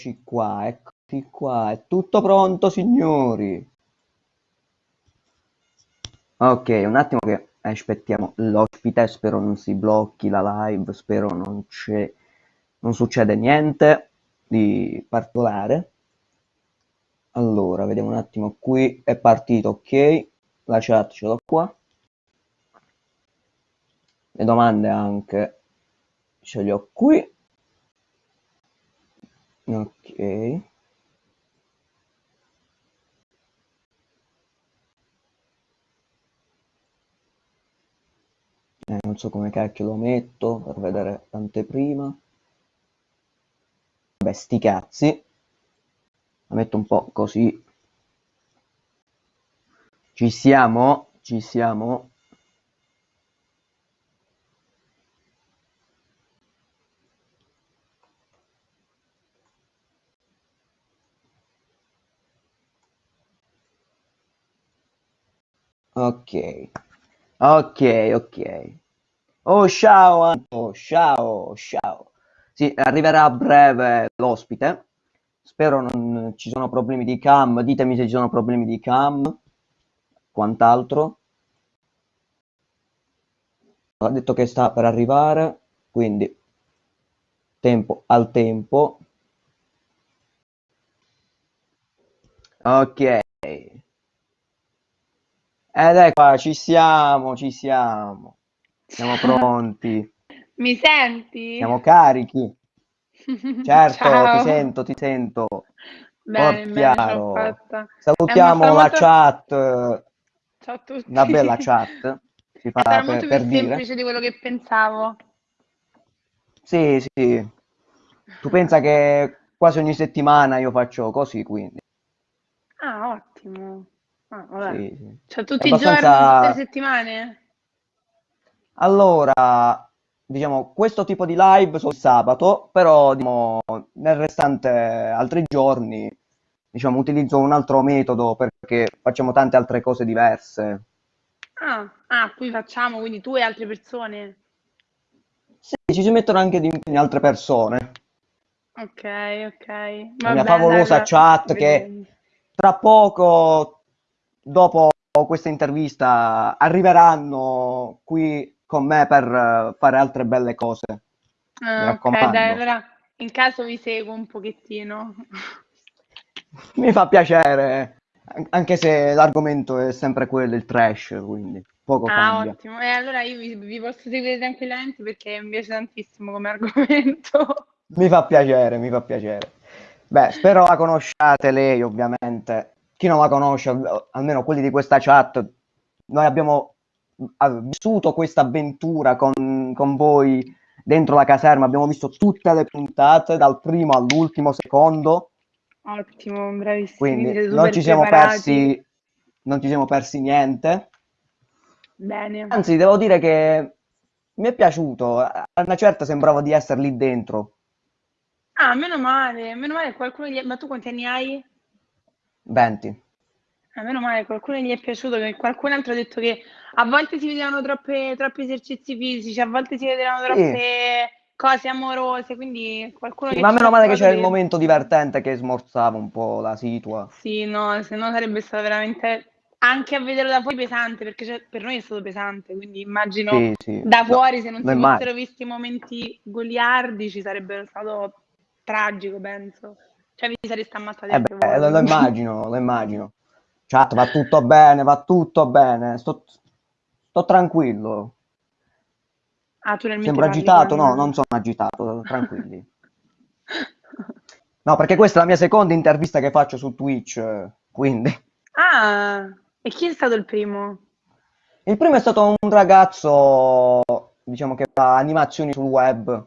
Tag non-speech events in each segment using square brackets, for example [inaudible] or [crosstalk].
Eccoci qua, eccoci qua, è tutto pronto signori. Ok, un attimo che aspettiamo l'ospite, spero non si blocchi la live, spero non non succede niente di particolare. Allora, vediamo un attimo qui, è partito, ok, la chat ce l'ho qua. Le domande anche ce le ho qui. Ok. Eh, non so come cacchio lo metto per vedere l'anteprima. Vabbè, sti cazzi. La metto un po' così. Ci siamo? Ci siamo? Ok, ok, ok. Oh, ciao Anto, ciao, ciao. Sì, arriverà a breve l'ospite. Spero non ci sono problemi di cam. Ditemi se ci sono problemi di cam. Quant'altro. Ha detto che sta per arrivare, quindi tempo al tempo. Ok. Ed ecco, ci siamo, ci siamo. Siamo [laughs] pronti. Mi senti? Siamo carichi. [laughs] Certo, ti sento, ti sento. Bene, bene. Salutiamo la foto- chat, Ciao a tutti. una bella [laughs] chat, si fa per, molto per più dire. semplice di quello che pensavo. Sì, sì. Tu pensa che quasi ogni settimana io faccio così, quindi. Ah, ottimo. Ah, vabbè. Sì, sì. Cioè, tutti i giorni, abbastanza- tutte le settimane? Allora, diciamo, questo tipo di live sono il sabato, però diciamo, nel restante altri giorni, diciamo, utilizzo un altro metodo perché facciamo tante altre cose diverse. Ah, ah, qui facciamo, quindi tu e altre persone. Sì, ci si mettono anche di altre persone. Ok, ok. La mia favolosa dai, chat che tra poco, dopo questa intervista, arriveranno qui con me per eh, fare altre belle cose. Ah, ok, dai, allora in caso vi seguo un pochettino. [laughs] Mi fa piacere, an- anche se l'argomento è sempre quello, il trash, quindi poco Ah, cambia. ottimo. E allora io vi, vi posso seguire tranquillamente perché mi piace tantissimo come [laughs] argomento. Mi fa piacere, mi fa piacere. Beh, spero la conosciate lei, ovviamente. Chi non la conosce, al- almeno quelli di questa chat, noi abbiamo vissuto questa avventura con, con voi dentro la caserma, abbiamo visto tutte le puntate, dal primo all'ultimo secondo, Ottimo, bravissimi, quindi non ci siamo persi, non ci siamo persi niente. Bene. Anzi, devo dire che mi è piaciuto, a una certa sembrava di essere lì dentro. Ah, meno male, meno male qualcuno gli... Ma tu quanti anni hai? 20. Ah, meno male, qualcuno gli è piaciuto, che qualcun altro ha detto che a volte si vedevano troppe, troppi esercizi fisici, a volte si vedevano Sì. troppe cose amorose, quindi qualcuno Sì, ma meno male che c'era il momento divertente che smorzava un po' la situa. Sì, no, se no sarebbe stato veramente anche a vederlo da fuori pesante, perché cioè, per noi è stato pesante, quindi immagino Sì, sì. da No, fuori se non lo si fossero visti momenti goliardici sarebbe stato tragico, penso. Cioè vi sareste ammazzati Eh beh, lo, lo immagino, lo immagino. Chat, va tutto bene, va tutto bene. Sto, sto tranquillo. Ah, tu nel Sembro agitato? No, non sono agitato, tranquilli. No, perché questa è la mia seconda intervista che faccio su Twitch, quindi. Ah, e chi è stato il primo? Il primo è stato un ragazzo, diciamo che fa animazioni sul web.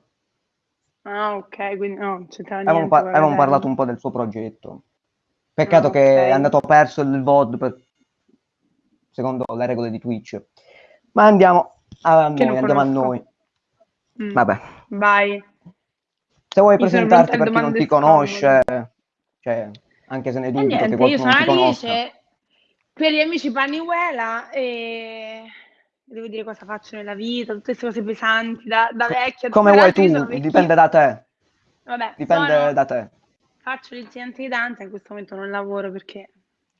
Ah, ok, quindi no, non c'entrava Avevamo, niente par- avevamo la parlato un po' del suo progetto. Peccato Ah, che è andato perso il VOD per- secondo le regole di Twitch. Ma andiamo a Che noi, andiamo a noi. Mm, Vabbè, Vai. se vuoi Io sono presentarti per chi non ti conosce, cioè, anche se ne E dubito che niente, io qualcuno sono non ti conosca. Alice, per gli amici Paniuela e devo dire cosa faccio nella vita, tutte queste cose pesanti da, da vecchia. come vuoi tu, dipende da te, Vabbè, dipende sono, da te. faccio l'insegnante di danza, in questo momento non lavoro perché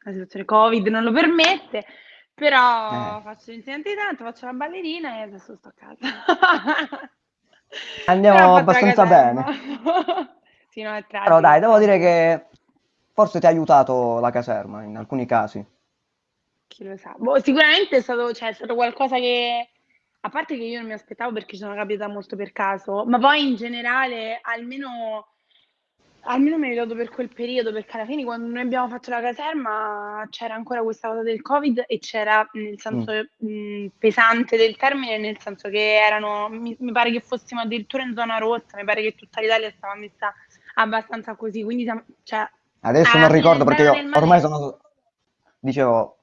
la situazione Covid non lo permette, però Eh. faccio l'insegnante di danza, faccio la ballerina e adesso sto a casa. [laughs] Andiamo abbastanza bene. [laughs] Sì, no, Però dai, devo dire che forse ti ha aiutato la caserma in alcuni casi. Chi lo sa. Boh, sicuramente è stato, cioè, è stato qualcosa che, a parte che io non mi aspettavo perché ci sono capitata molto per caso, ma poi in generale almeno, almeno mi è aiutato per quel periodo, perché alla fine quando noi abbiamo fatto la caserma c'era ancora questa cosa del Covid e c'era nel senso mh, pesante del termine, nel senso che erano, mi, mi pare che fossimo addirittura in zona rossa, mi pare che tutta l'Italia stava messa abbastanza così, quindi cioè, Adesso non ricordo perché io ormai sono... Dicevo,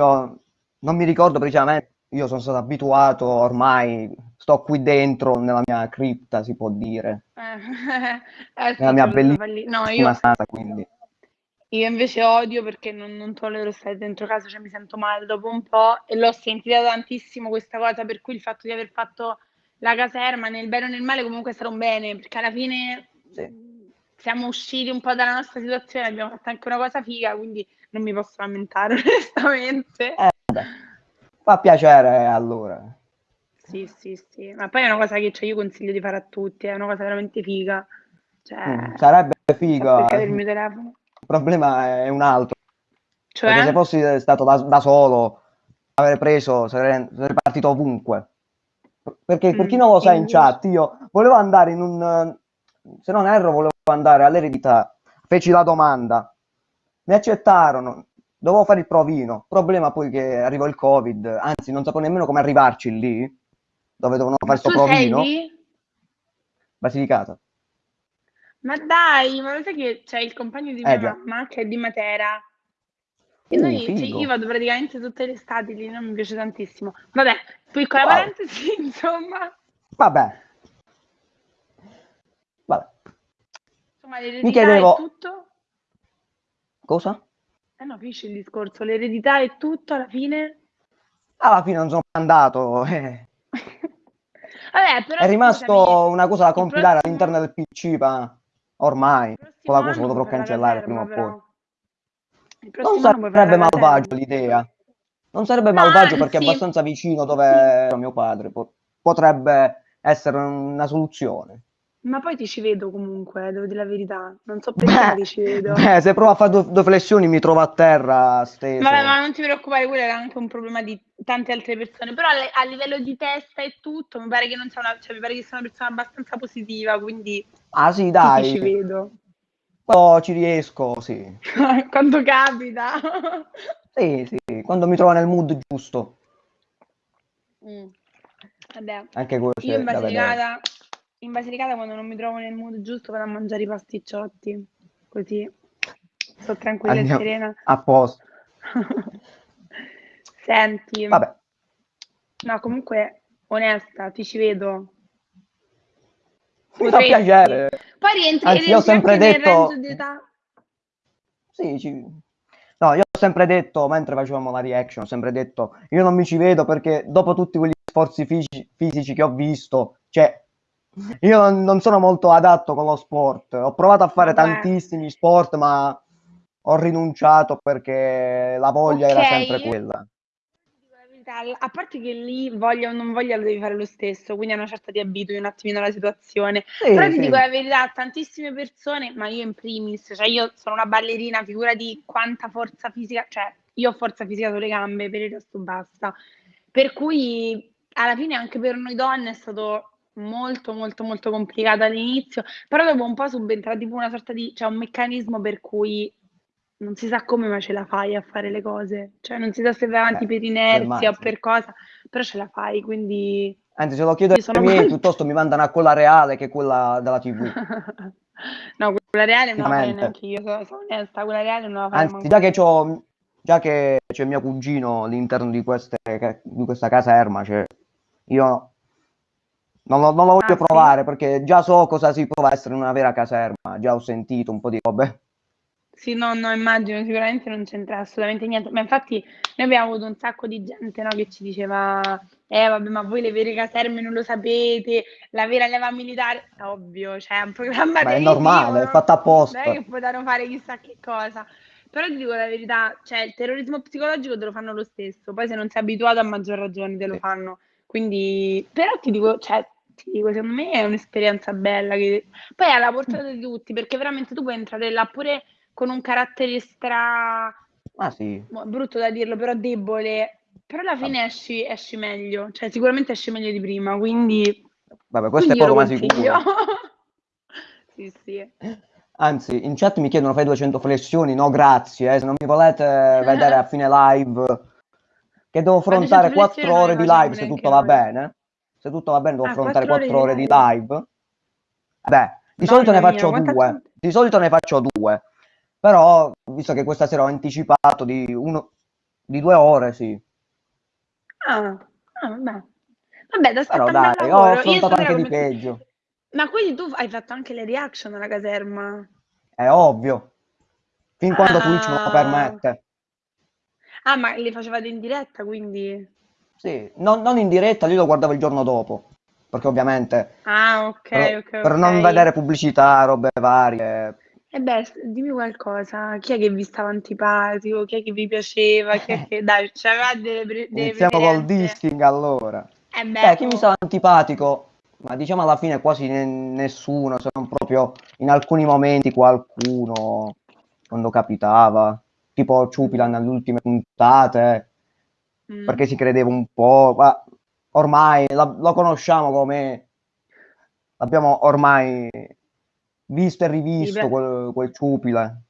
io, io non mi ricordo precisamente, io sono stato abituato ormai, sto qui dentro nella mia cripta, si può dire, Eh, [laughs] eh, nella mia lì. No, bellissima io, [laughs] stanza, quindi... io invece odio perché non, non tollero stare dentro casa, cioè mi sento male dopo un po' e l'ho sentita tantissimo questa cosa, per cui il fatto di aver fatto la caserma nel bene o nel male comunque stato un bene, perché alla fine Sì. siamo usciti un po' dalla nostra situazione, abbiamo fatto anche una cosa figa, quindi non mi posso lamentare [laughs] onestamente. Eh, vabbè. Fa piacere allora. Sì, sì, sì, ma poi è una cosa che cioè, io consiglio di fare a tutti, è una cosa veramente figa. Cioè, Mm, sarebbe figa. cercare il mio telefono. Il problema è un altro. Cioè, Perché se fossi stato da, da solo, avrei preso, sarei, sarei partito ovunque. Perché per chi Mm, non lo sa in chat, io volevo andare in un... Se non erro, volevo andare all'eredità. Feci la domanda. Mi accettarono. Dovevo fare il provino. Problema poi che arrivò il Covid. Anzi, non sapevo nemmeno come arrivarci lì, dove dovevano fare sto tu sei provino. Basilicata. Ma dai, ma lo sai che c'è il compagno di mia Eh, mamma che è di Matera? E Uh, noi, cioè, io vado praticamente tutte le estati lì, non mi piace tantissimo. Vabbè, piccola Wow. parentesi, [laughs] insomma. Vabbè. Vabbè. Insomma, l'eredità chiedevo- è tutto. Cosa? Eh no, finisce il discorso. L'eredità è tutto alla fine. Alla fine non sono andato. eh. [laughs] Vabbè, però È rimasto scusami, una cosa da il compilare prossimo- all'interno del PC, ma ormai quella cosa lo dovrò cancellare prima o poi. Non sarebbe malvagio l'idea. Non sarebbe No, malvagio perché è abbastanza vicino dove era mio padre. Po- potrebbe essere una soluzione. Ma poi ti ci vedo comunque, devo dire la verità. Non so perché, ti ci vedo. beh, se provo a fare due, due flessioni mi trovo a terra steso. Vabbè, ma non ti preoccupare, quello era anche un problema di tante altre persone. Però a, a livello di testa e tutto, mi pare che non sia una, cioè, mi pare che sia una persona abbastanza positiva, quindi Ah sì, dai, ti ci vedo. quando ci riesco, sì. [laughs] Quando capita. [laughs] Sì, sì, quando mi trovo nel mood giusto. Mm. Vabbè, Anche questo io in. Basilicata, in Basilicata quando non mi trovo nel mood giusto vado a mangiare i pasticciotti, così sto tranquilla Andiamo- e serena. A posto. [laughs] Senti, Vabbè, no, comunque, onesta, ti ci vedo. mi fa piacere. Poi rientri, Anzi, io ho sempre detto-. Sì, ci- No, io ho sempre detto, mentre facevamo la reaction, ho sempre detto, io non mi ci vedo perché dopo tutti quegli sforzi fisici, fisici che ho visto, cioè, io non, non sono molto adatto con lo sport. Ho provato a fare Vabbè. tantissimi sport, ma ho rinunciato perché la voglia era Ok. sempre quella. A parte che lì voglia o non voglia lo devi fare lo stesso, quindi a una certa ti abitui un attimino alla situazione. Sì, Però ti sì. dico la verità, tantissime persone, ma io in primis, cioè io sono una ballerina, figura di quanta forza fisica, cioè io ho forza fisica sulle gambe, per il resto basta. Per cui alla fine anche per noi donne è stato molto molto molto complicato all'inizio, però dopo un po' subentra tipo una sorta di, cioè un meccanismo per cui non si sa come ma ce la fai a fare le cose, cioè non si sa se vai avanti Beh, per inerzia o per cosa, però ce la fai, quindi Anzi, se lo chiedo ai miei, molto- piuttosto mi mandano a quella reale che quella della TV. [laughs] no, quella reale non la farei Veramente. neanche io, sono, sono onesta, quella reale non la farei Anzi, manco già che, c'ho, già che c'è mio cugino all'interno di, queste, di questa caserma, cioè, io non lo, non lo voglio Ah, sì? provare perché già so cosa si prova a essere una vera caserma, già ho sentito un po' di robe. Sì, no, no, immagino, sicuramente non c'entra assolutamente niente, ma infatti noi abbiamo avuto un sacco di gente, no, che ci diceva, eh vabbè, ma voi le vere caserme non lo sapete, la vera leva militare, ovvio, cioè è un programma Beh, è normale, è no? fatto Non apposta. è che potranno fare chissà che cosa. Però ti dico la verità, cioè il terrorismo psicologico te lo fanno lo stesso, poi se non sei abituato a maggior ragione te lo Sì. fanno. Quindi, però ti dico, cioè, ti dico, secondo me è un'esperienza bella che poi è alla portata di tutti, perché veramente tu puoi entrare là pure con un carattere stra Ah sì, brutto da dirlo, però debole, però alla fine esci, esci meglio, cioè sicuramente esci meglio di prima, quindi, vabbè, questo è quindi io poco ma sicuro. [laughs] Sì, sì. Anzi, in chat mi chiedono fai 200 flessioni, no grazie, eh, se non mi volete vedere a fine live, che devo [laughs] affrontare 200 flessioni 4 non le ore di live se tutto va bene. Se tutto va bene devo Ah, affrontare 4 ore 4 di ore di live. Beh, di solito ne mia, faccio quanta due, gente. di solito ne faccio due, però visto che questa sera ho anticipato di, uno, di due ore, sì. Ah, ah, vabbè. Vabbè, ti Però dai, ho lavoro. Io affrontato anche di come... peggio, Ma quindi tu hai fatto anche le reaction alla caserma? è ovvio, fin quando Twitch me lo Ah, permette. ah, ma le facevate in diretta, quindi... Sì, non, non in diretta, io lo guardavo il giorno dopo, perché ovviamente Ah, ok, per, ok, per non ok. vedere pubblicità, robe varie. E beh, s- dimmi qualcosa. Chi è che vi stava antipatico? Chi è che vi piaceva? Chi è [laughs] che... Dai, c'aveva delle, pre- delle Iniziamo col dissing allora. Eh Beh, beh, chi mi oh. stava antipatico? Ma diciamo alla fine quasi ne- nessuno, se non proprio in alcuni momenti qualcuno, quando capitava, tipo Ciupilan alle ultime puntate, Mm. perché si credeva un po', ma ormai la- lo conosciamo come, l'abbiamo ormai visto e rivisto quel, quel Ciupilan.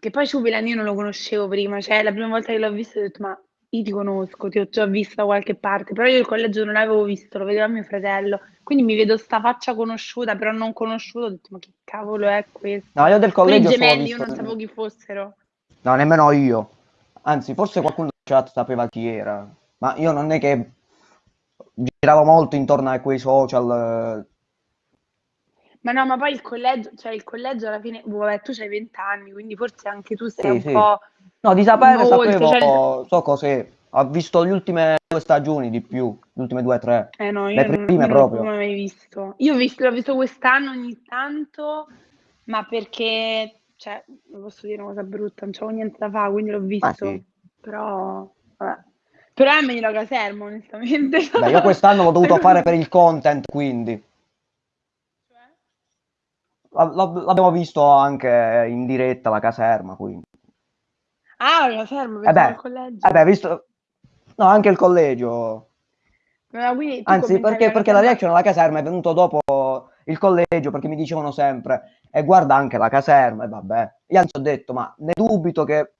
Che poi Ciupilan io non lo conoscevo prima, cioè la prima volta che l'ho visto ho detto ma io ti conosco, ti ho già visto da qualche parte, però io il collegio non l'avevo visto, lo vedeva mio fratello, quindi mi vedo sta faccia conosciuta, però non conosciuta, ho detto ma che cavolo è questo? No, io del i collegio solo ho gemelli io non sapevo chi fossero. No, nemmeno io. Anzi, forse qualcuno chat sapeva chi era, ma io non è che giravo molto intorno a quei social. Ma no, ma poi il collegio, cioè il collegio alla fine, boh, vabbè, tu c'hai 20 anni, quindi forse anche tu sei Sì, un sì. po' No, di sapere oltre, sapevo, cioè... so cos'è. Ho visto le ultime due stagioni di più, le ultime due o tre. Eh no, Le io non, prime io non l'ho proprio. mai visto. Io ho visto, l'ho visto quest'anno ogni tanto, ma perché, cioè, non posso dire una cosa brutta, non c'avevo niente da fare, quindi l'ho Ma sì. Però, vabbè. Però è meglio la caserma, onestamente. Beh, io quest'anno l'ho dovuto fare per il content, quindi Cioè? L'ab- l'ab- l'abbiamo visto anche in diretta la caserma, quindi. Ah, la caserma, Eh pensavo al beh, collegio. eh beh, visto... No, anche il collegio. Tu Anzi, perché, la perché la reaction alla caserma è venuto dopo il collegio, perché mi dicevano sempre, e guarda anche la caserma, e vabbè. Io anzi ho detto, ma ne dubito che,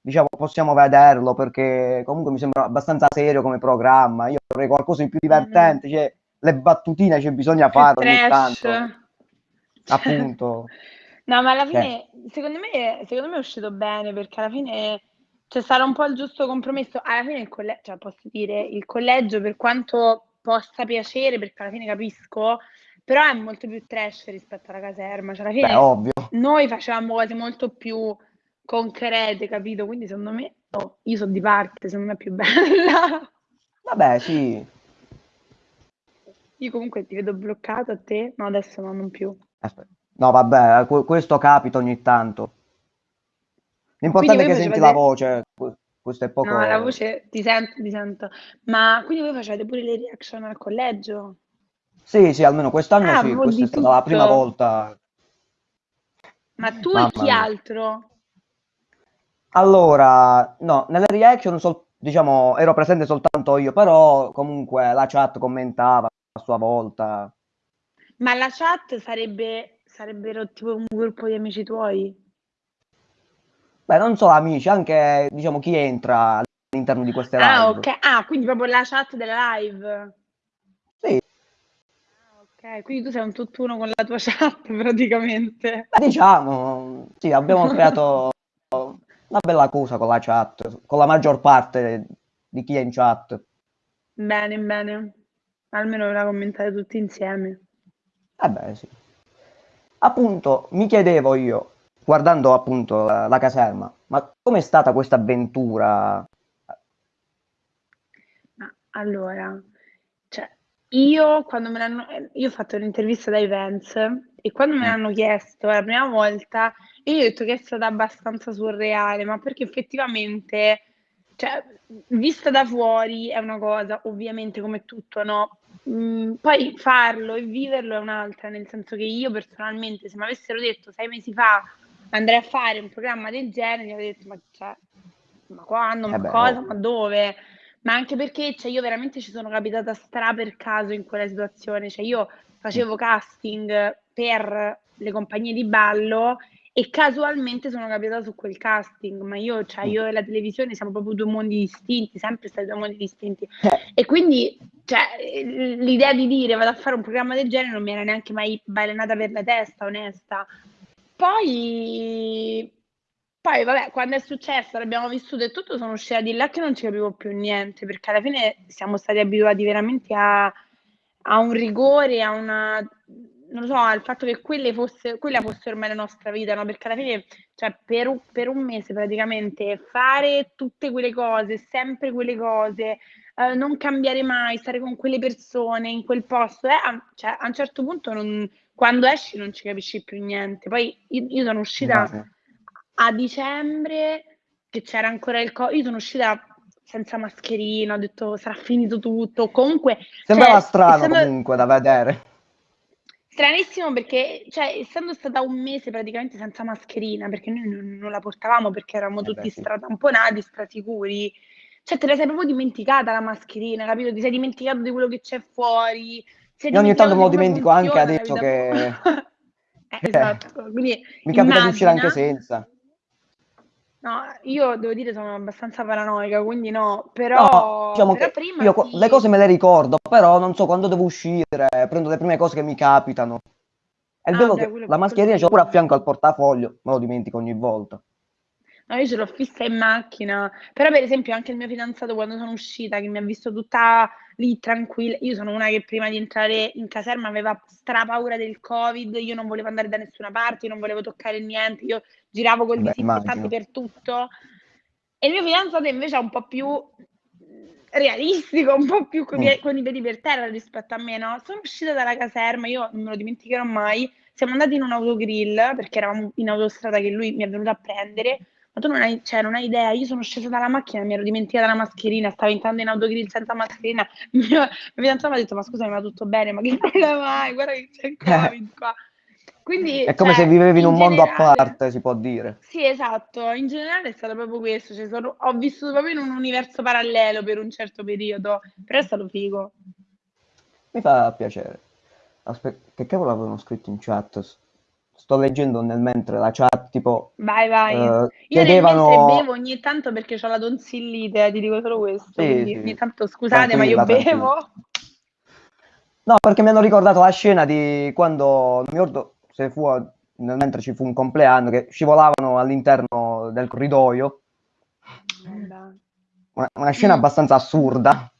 diciamo, possiamo vederlo, perché comunque mi sembra abbastanza serio come programma. Io vorrei qualcosa di più Mm, divertente, cioè, le battutine c'è bisogna più farle ogni tanto. Appunto. [laughs] No, ma alla Cioè, fine, secondo me, secondo me è uscito bene perché alla fine c'è stato un po' il giusto compromesso. Alla fine il collegio, cioè posso dire, il collegio per quanto possa piacere, perché alla fine capisco, però è molto più trash rispetto alla caserma. Cioè alla beh, fine ovvio. noi facevamo cose molto più concrete, capito? Quindi secondo me, oh, io sono di parte, secondo me è più [laughs] bella. Vabbè, sì. Io comunque ti vedo bloccato a te, no adesso no, non più. Aspetta. No, vabbè, que- questo capita ogni tanto. L'importante è che senti la voce, que- questo è No, la poco... voce ti sento, ti sento. Ma quindi voi facevate pure le reaction al collegio? Sì, sì, almeno quest'anno Ah, sì, questa è stata la prima tutto. volta. Ma tu e Mamma chi mia. altro? Allora, no, nelle reaction, sol- diciamo, ero presente soltanto io, però comunque la chat commentava a sua volta. Ma la chat sarebbe, sarebbero tipo un gruppo di amici tuoi? Beh, non solo amici, anche, diciamo, chi entra all'interno di queste Ah, live. ok. Ah, quindi proprio la chat della live. Sì, Ah, ok. Quindi tu sei un tutt'uno con la tua [laughs] chat praticamente. beh, diciamo, sì, abbiamo creato [laughs] una bella cosa con la chat, con la maggior parte di chi è in chat. Bene, bene. Almeno la commentate tutti insieme. Eh beh, sì. Appunto, mi chiedevo io, guardando appunto la, la caserma, ma com'è stata questa avventura? Allora, cioè, io quando me l'hanno, io ho fatto un'intervista dai Vance e quando me mm. l'hanno chiesto la prima volta, io ho detto che è stata abbastanza surreale, ma perché effettivamente, cioè, vista da fuori è una cosa, ovviamente come tutto, no? Mm, poi farlo e viverlo è un'altra, nel senso che io personalmente, se mi avessero detto sei mesi fa andrei a fare un programma del genere, mi avrei detto ma, cioè, ma quando, ma eh beh, cosa, oh. ma dove? Ma anche perché cioè, io veramente ci sono capitata stra per caso in quella situazione, cioè io facevo casting per le compagnie di ballo e casualmente sono capitata su quel casting, ma io, cioè, io e la televisione siamo proprio due mondi distinti, sempre stati due mondi distinti. Eh. E quindi cioè, l'idea di dire vado a fare un programma del genere non mi era neanche mai balenata per la testa, onesta. Poi, poi vabbè, quando è successo, l'abbiamo vissuto e tutto, sono uscita di là che non ci capivo più niente, perché alla fine siamo stati abituati veramente a, a un rigore, a una non lo so, al fatto che quelle fosse, quella fosse ormai la nostra vita, no? Perché alla fine, cioè, per un, per un mese praticamente fare tutte quelle cose, sempre quelle cose, eh, non cambiare mai, stare con quelle persone in quel posto, eh, a, cioè, a un certo punto non, quando esci non ci capisci più niente. Poi io, io sono uscita a dicembre, che c'era ancora il Covid, io sono uscita senza mascherina, ho detto sarà finito tutto. Comunque, Sembrava cioè, strano essendo- comunque da vedere. Stranissimo perché, cioè, essendo stata un mese praticamente senza mascherina, perché noi non, non la portavamo perché eravamo Eh tutti beh, sì. stratamponati, strasicuri, cioè te la sei proprio dimenticata la mascherina, capito? Ti sei dimenticato di quello che c'è fuori, Io ogni tanto me lo dimentico anche funziona adesso che... [laughs] [laughs] Eh, esatto, quindi mi capita di uscire anche senza. No, io devo dire sono abbastanza paranoica, quindi no, però, no, diciamo però prima io sì. le cose me le ricordo, però non so quando devo uscire, prendo le prime cose che mi capitano. È il ah, beh, che la mascherina ce l'ho pure a fianco al portafoglio, me lo dimentico ogni volta. No, io ce l'ho fissa in macchina, però per esempio anche il mio fidanzato quando sono uscita, che mi ha visto tutta lì tranquilla, io sono una che prima di entrare in caserma aveva stra paura del covid, io non volevo andare da nessuna parte, io non volevo toccare niente, io giravo col disinfettante per tutto. E il mio fidanzato invece è un po' più realistico, un po' più con, Mm. i, con i piedi per terra rispetto a me, no? Sono uscita dalla caserma, io non me lo dimenticherò mai, siamo andati in un autogrill, perché eravamo in autostrada che lui mi è venuto a prendere, ma tu non hai, cioè, non hai idea, io sono scesa dalla macchina, mi ero dimenticata la mascherina, stavo entrando in autogrill senza mascherina, il mio, mio fidanzato mi ha detto, ma scusami, ma tutto bene? Ma che [laughs] problema hai? Guarda che c'è il covid qua. Quindi, È come cioè, se vivevi in un mondo a generale- parte, si può dire. Sì, esatto, in generale è stato proprio questo, cioè, sono- ho vissuto proprio in un universo parallelo per un certo periodo, però è stato figo. Mi fa piacere. Aspetta, che cavolo avevano scritto in chat? Sto leggendo nel mentre la chat, tipo, Vai, vai. eh, Io chiedevano... bevo ogni tanto perché ho la tonsillite, ti dico solo questo, Sì, quindi sì, ogni tanto scusate, ma io bevo. No, perché mi hanno ricordato la scena di quando, non mi ricordo se fu nel mentre ci fu un compleanno, che scivolavano all'interno del corridoio. Una, una scena Mm. abbastanza assurda.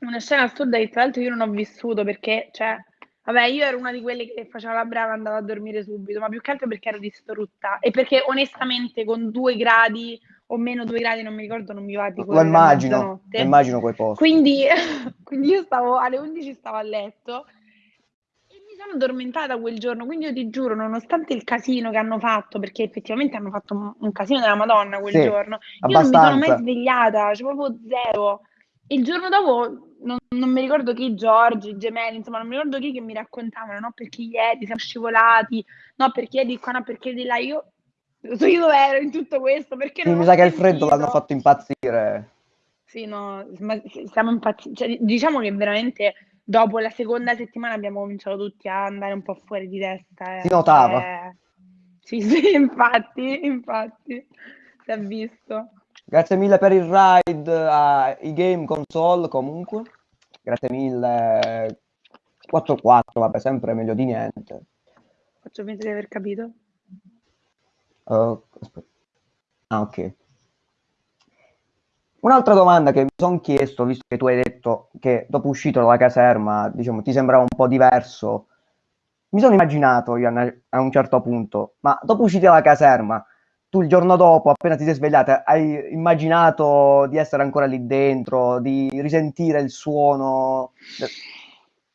Una scena assurda che tra l'altro io non ho vissuto perché, cioè, vabbè, io ero una di quelle che faceva la brava e andava a dormire subito, ma più che altro perché ero distrutta e perché onestamente con due gradi o meno due gradi, non mi ricordo, non mi va di Lo immagino, lo immagino quei posti. Quindi, [laughs] quindi io stavo alle 11 stavo a letto e mi sono addormentata quel giorno, quindi io ti giuro, nonostante il casino che hanno fatto, perché effettivamente hanno fatto un, un casino della Madonna quel Sì, giorno, io non mi sono mai svegliata, cioè proprio zero. Il giorno dopo non, non mi ricordo chi, Giorgi, i gemelli, insomma, non mi ricordo chi che mi raccontavano, no, perché ieri siamo scivolati, no, perché di qua, no, perché di là. Io so io dove ero in tutto questo, perché non mi sa che il freddo l'hanno fatto impazzire. Sì, no, ma siamo impazziti. Cioè, diciamo che veramente dopo la seconda settimana abbiamo cominciato tutti a andare un po' fuori di testa. Si eh. notava. Cioè, sì, sì, [laughs] infatti, infatti, si è visto. Grazie mille per il ride ai game console comunque. Grazie mille. 4-4, vabbè, sempre meglio di niente. Faccio finta di aver capito. Uh. Ah, ok. Un'altra domanda che mi sono chiesto, visto che tu hai detto che dopo uscito dalla caserma, diciamo, ti sembrava un po' diverso mi sono immaginato io a un certo punto, ma dopo usciti dalla caserma, tu il giorno dopo, appena ti sei svegliata, hai immaginato di essere ancora lì dentro, di risentire il suono de-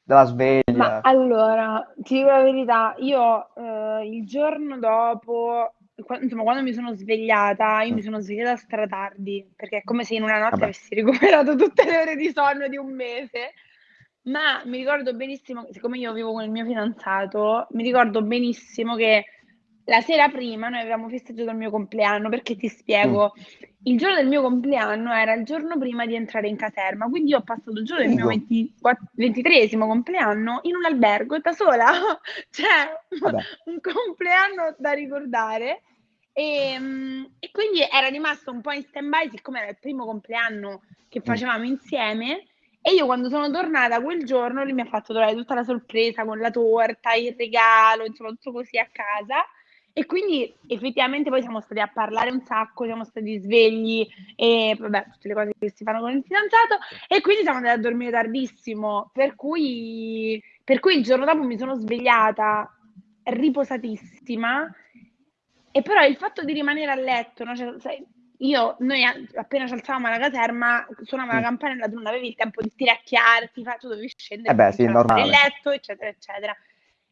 della sveglia? Ma allora, ti dico la verità, io eh, il giorno dopo, qua- insomma, quando mi sono svegliata, io mi sono svegliata stratardi, perché è come se in una notte Vabbè. avessi recuperato tutte le ore di sonno di un mese. Ma mi ricordo benissimo, siccome io vivo con il mio fidanzato, mi ricordo benissimo che la sera prima noi avevamo festeggiato il mio compleanno, perché ti spiego, il giorno del mio compleanno era il giorno prima di entrare in caserma, quindi io ho passato il giorno del mio. 23 compleanno in un albergo da sola, [laughs] cioè Vabbè. un compleanno da ricordare. E, mm, e quindi era rimasto un po' in stand-by, siccome era il primo compleanno che facevamo insieme. E io quando sono tornata quel giorno, lui mi ha fatto trovare tutta la sorpresa con la torta, il regalo, insomma, tutto così a casa. E quindi effettivamente poi siamo stati a parlare un sacco, siamo stati svegli e vabbè, tutte le cose che si fanno con il fidanzato. E quindi siamo andati a dormire tardissimo, per cui, per cui il giorno dopo mi sono svegliata riposatissima. E però il fatto di rimanere a letto, no? Cioè, sai, io, noi appena ci alzavamo alla caserma, suonava la Mm. campanella, tu non avevi il tempo di stiracchiarti, tu dovevi scendere, Eh beh, sì, il letto, eccetera, eccetera.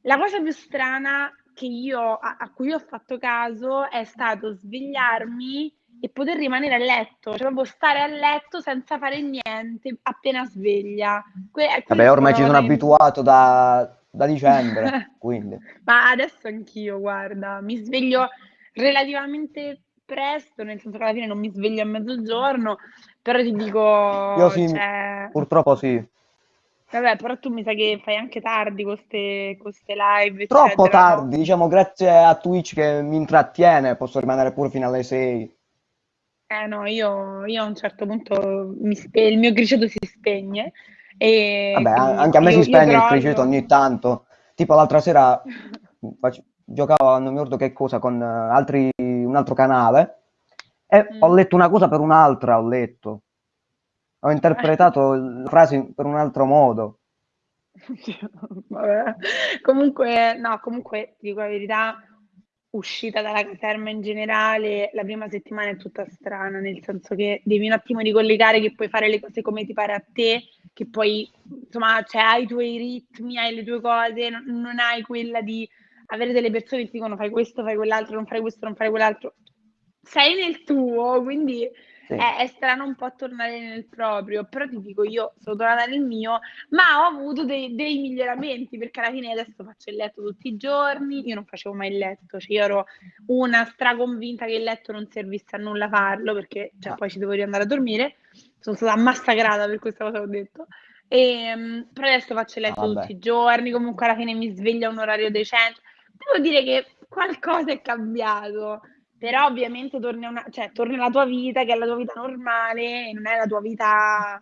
La cosa più strana io, a, a cui ho fatto caso è stato svegliarmi e poter rimanere a letto, cioè proprio stare a letto senza fare niente appena sveglia. Que- quella Vabbè, ormai ci sono che- abituato da, da dicembre, [laughs] quindi. Ma adesso anch'io, guarda, mi sveglio relativamente presto, nel senso che alla fine non mi sveglio a mezzogiorno, però ti dico, Io sì, cioè, purtroppo sì. Vabbè, però tu mi sa che fai anche tardi con queste live, Troppo eccetera, no? tardi, diciamo, grazie a Twitch che mi intrattiene, posso rimanere pure fino alle 6. Eh no, io, io a un certo punto mi spe- il mio criceto si spegne e Vabbè, anche a me io, si spegne il criceto ogni tanto. Tipo l'altra sera [laughs] fac- giocavo, non mi ricordo che cosa, con eh, altri, un altro canale e Mm. ho letto una cosa per un'altra, ho letto. Ho interpretato la frase per un altro modo. [laughs] Comunque, no, comunque ti dico la verità, uscita dalla caserma in generale, la prima settimana è tutta strana, nel senso che devi un attimo ricollegare che puoi fare le cose come ti pare a te, che poi, insomma, cioè, hai i tuoi ritmi, hai le tue cose, non, non hai quella di avere delle persone che ti dicono fai questo, fai quell'altro, non fai questo, non fai quell'altro. Sei nel tuo, quindi Sì. è, è strano un po' tornare nel proprio, però ti dico io sono tornata nel mio, ma ho avuto dei, dei miglioramenti perché alla fine adesso faccio il letto tutti i giorni, io non facevo mai il letto, cioè io ero una straconvinta che il letto non servisse a nulla farlo perché cioè, poi ci devo riandare a dormire, sono stata massacrata per questa cosa che ho detto. E, mm, però adesso faccio il letto Ah, tutti i giorni, comunque alla fine mi sveglio a un orario decente. Devo dire che qualcosa è cambiato, però ovviamente torni, a una, cioè, torni alla tua vita, che è la tua vita normale, non è la tua vita,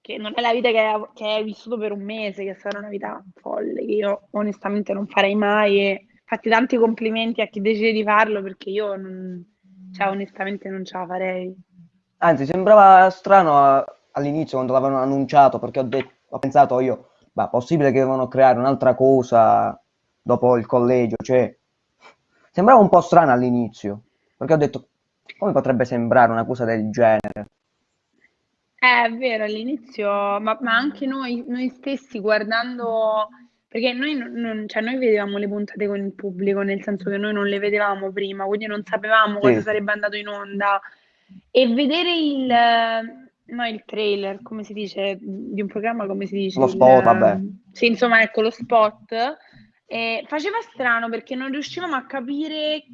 che non è la vita che, che hai vissuto per un mese, che sarà una vita folle, che io onestamente non farei mai. E fatti tanti complimenti a chi decide di farlo, perché io non, cioè, onestamente non ce la farei. Anzi, sembrava strano all'inizio quando l'avevano annunciato, perché ho, detto- ho pensato io, ma possibile che devono creare un'altra cosa dopo il collegio, cioè, sembrava un po' strano all'inizio, perché ho detto, come potrebbe sembrare una cosa del genere? Eh, È vero, all'inizio, ma, ma anche noi, noi stessi guardando, perché noi, non, cioè noi vedevamo le puntate con il pubblico, nel senso che noi non le vedevamo prima, quindi non sapevamo cosa Sì. sarebbe andato in onda. E vedere il, no, il trailer, come si dice, di un programma, come si dice? Lo Il, spot, vabbè. eh, Sì, insomma, ecco, lo spot. Eh, faceva strano perché non riuscivamo a capire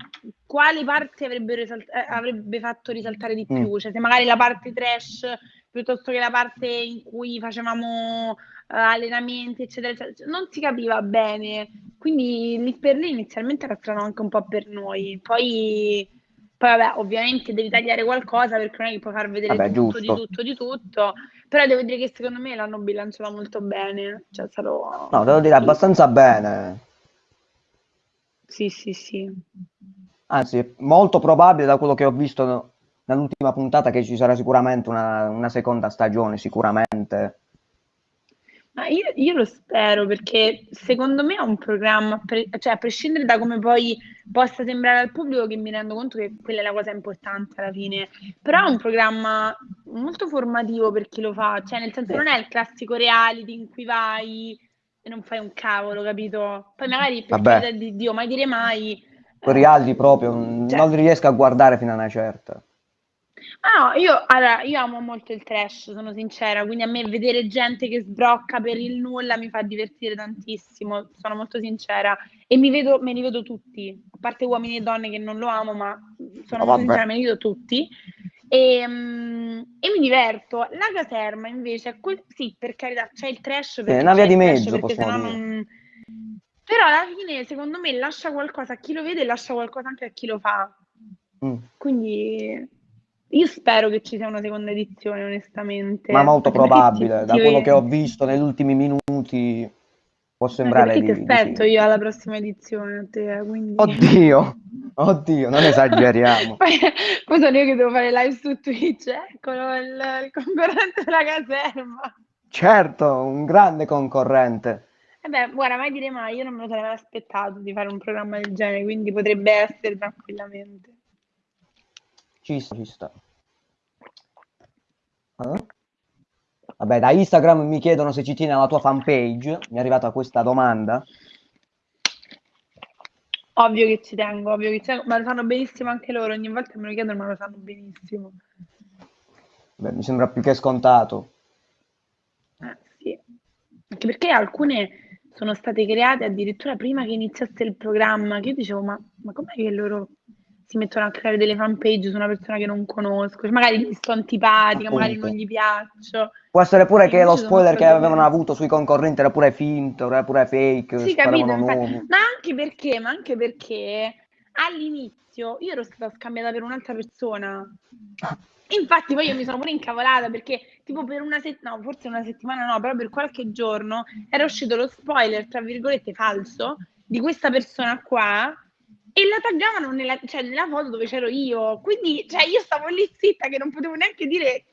quali parti avrebbero risalt- eh, avrebbe fatto risaltare di Mm. più, cioè se magari la parte trash piuttosto che la parte in cui facevamo eh, allenamenti, eccetera, eccetera, non si capiva bene. Quindi lì per lì inizialmente era strano anche un po' per noi. Poi, poi vabbè, ovviamente devi tagliare qualcosa perché non è che puoi far vedere Vabbè, tutto, di giusto. tutto, di tutto. Però devo dire che secondo me l'hanno bilanciata molto bene. Cioè, sarò... No, devo dire abbastanza bene, Sì, sì, sì. anzi, è molto probabile da quello che ho visto nell'ultima puntata che ci sarà sicuramente una, una seconda stagione, sicuramente. Ma io, io lo spero perché secondo me è un programma, pre- cioè a prescindere da come poi possa sembrare al pubblico, che mi rendo conto che quella è la cosa importante alla fine, però è un programma molto formativo per chi lo fa, cioè nel senso non è il classico reality in cui vai e non fai un cavolo, capito? Poi magari per Vabbè. di Dio, mai dire mai. Quei eh, reality proprio cioè- non riesco a guardare fino a una certa. Ah, no, io, allora, io amo molto il trash, sono sincera, quindi a me vedere gente che sbrocca per il nulla mi fa divertire tantissimo, sono molto sincera e mi vedo, me li vedo tutti, a parte uomini e donne che non lo amo, ma sono Oh, molto sincera, me li vedo tutti e, mm, e mi diverto. La caserma invece, è quel- sì, per carità, c'è il trash perché una via di mezzo, possiamo dire. non... Però alla fine, secondo me, lascia qualcosa a chi lo vede e lascia qualcosa anche a chi lo fa. Mm. Quindi io spero che ci sia una seconda edizione, onestamente. Ma molto probabile, da quello che ho visto negli ultimi minuti può sembrare di, ti di aspetto sì. io alla prossima edizione, te, eh, quindi... Oddio, oddio, non esageriamo. [laughs] poi, poi sono io che devo fare live su Twitch, eccolo il, il concorrente della caserma. Certo, un grande concorrente. E beh, guarda, mai dire mai, io non me lo sarei mai aspettato di fare un programma del genere, quindi potrebbe essere tranquillamente. Ci sta, ci sta. Eh? Vabbè, da Instagram mi chiedono se ci tieni alla tua fanpage. Mi è arrivata questa domanda. Ovvio che ci tengo, ovvio che ci tengo, ma lo fanno benissimo anche loro, ogni volta me lo chiedono, ma lo fanno benissimo. Beh, mi sembra più che scontato. Eh, sì. Anche perché alcune sono state create addirittura prima che iniziasse il programma, che io dicevo, ma, ma com'è che loro si mettono a creare delle fanpage su una persona che non conosco? Cioè, magari gli sto antipatica, magari Appunto. non gli piaccio. Può essere pure che lo spoiler che avevano avuto sui concorrenti era pure finto, era pure fake, Sì, capito, ma anche perché, ma anche perché all'inizio io ero stata scambiata per un'altra persona. [laughs] Infatti poi io mi sono pure incavolata perché tipo per una settimana, no, forse una settimana no, però per qualche giorno era uscito lo spoiler, tra virgolette, falso di questa persona qua e la taggavano nella, cioè, nella foto dove c'ero io. Quindi cioè, io stavo lì zitta che non potevo neanche dire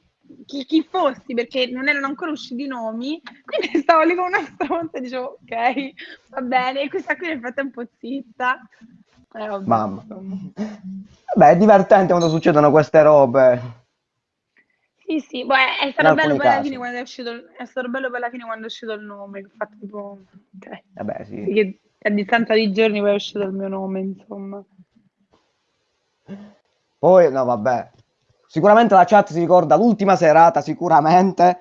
chi, chi fossi perché non erano ancora usciti i nomi. Quindi [laughs] stavo lì come una stronza e dicevo ok, va bene. E questa qui nel frattempo zitta. Eh, vabbè, Mamma. Vabbè, è divertente quando succedono queste robe. Sì, sì, boh, è, stato bello alla casi. fine quando è uscito, è stato bello poi alla fine quando è uscito il nome, fatto tipo, ok, Vabbè, sì. che a distanza di giorni poi è uscito il mio nome, insomma. Poi, no, vabbè. Sicuramente la chat si ricorda l'ultima serata, sicuramente.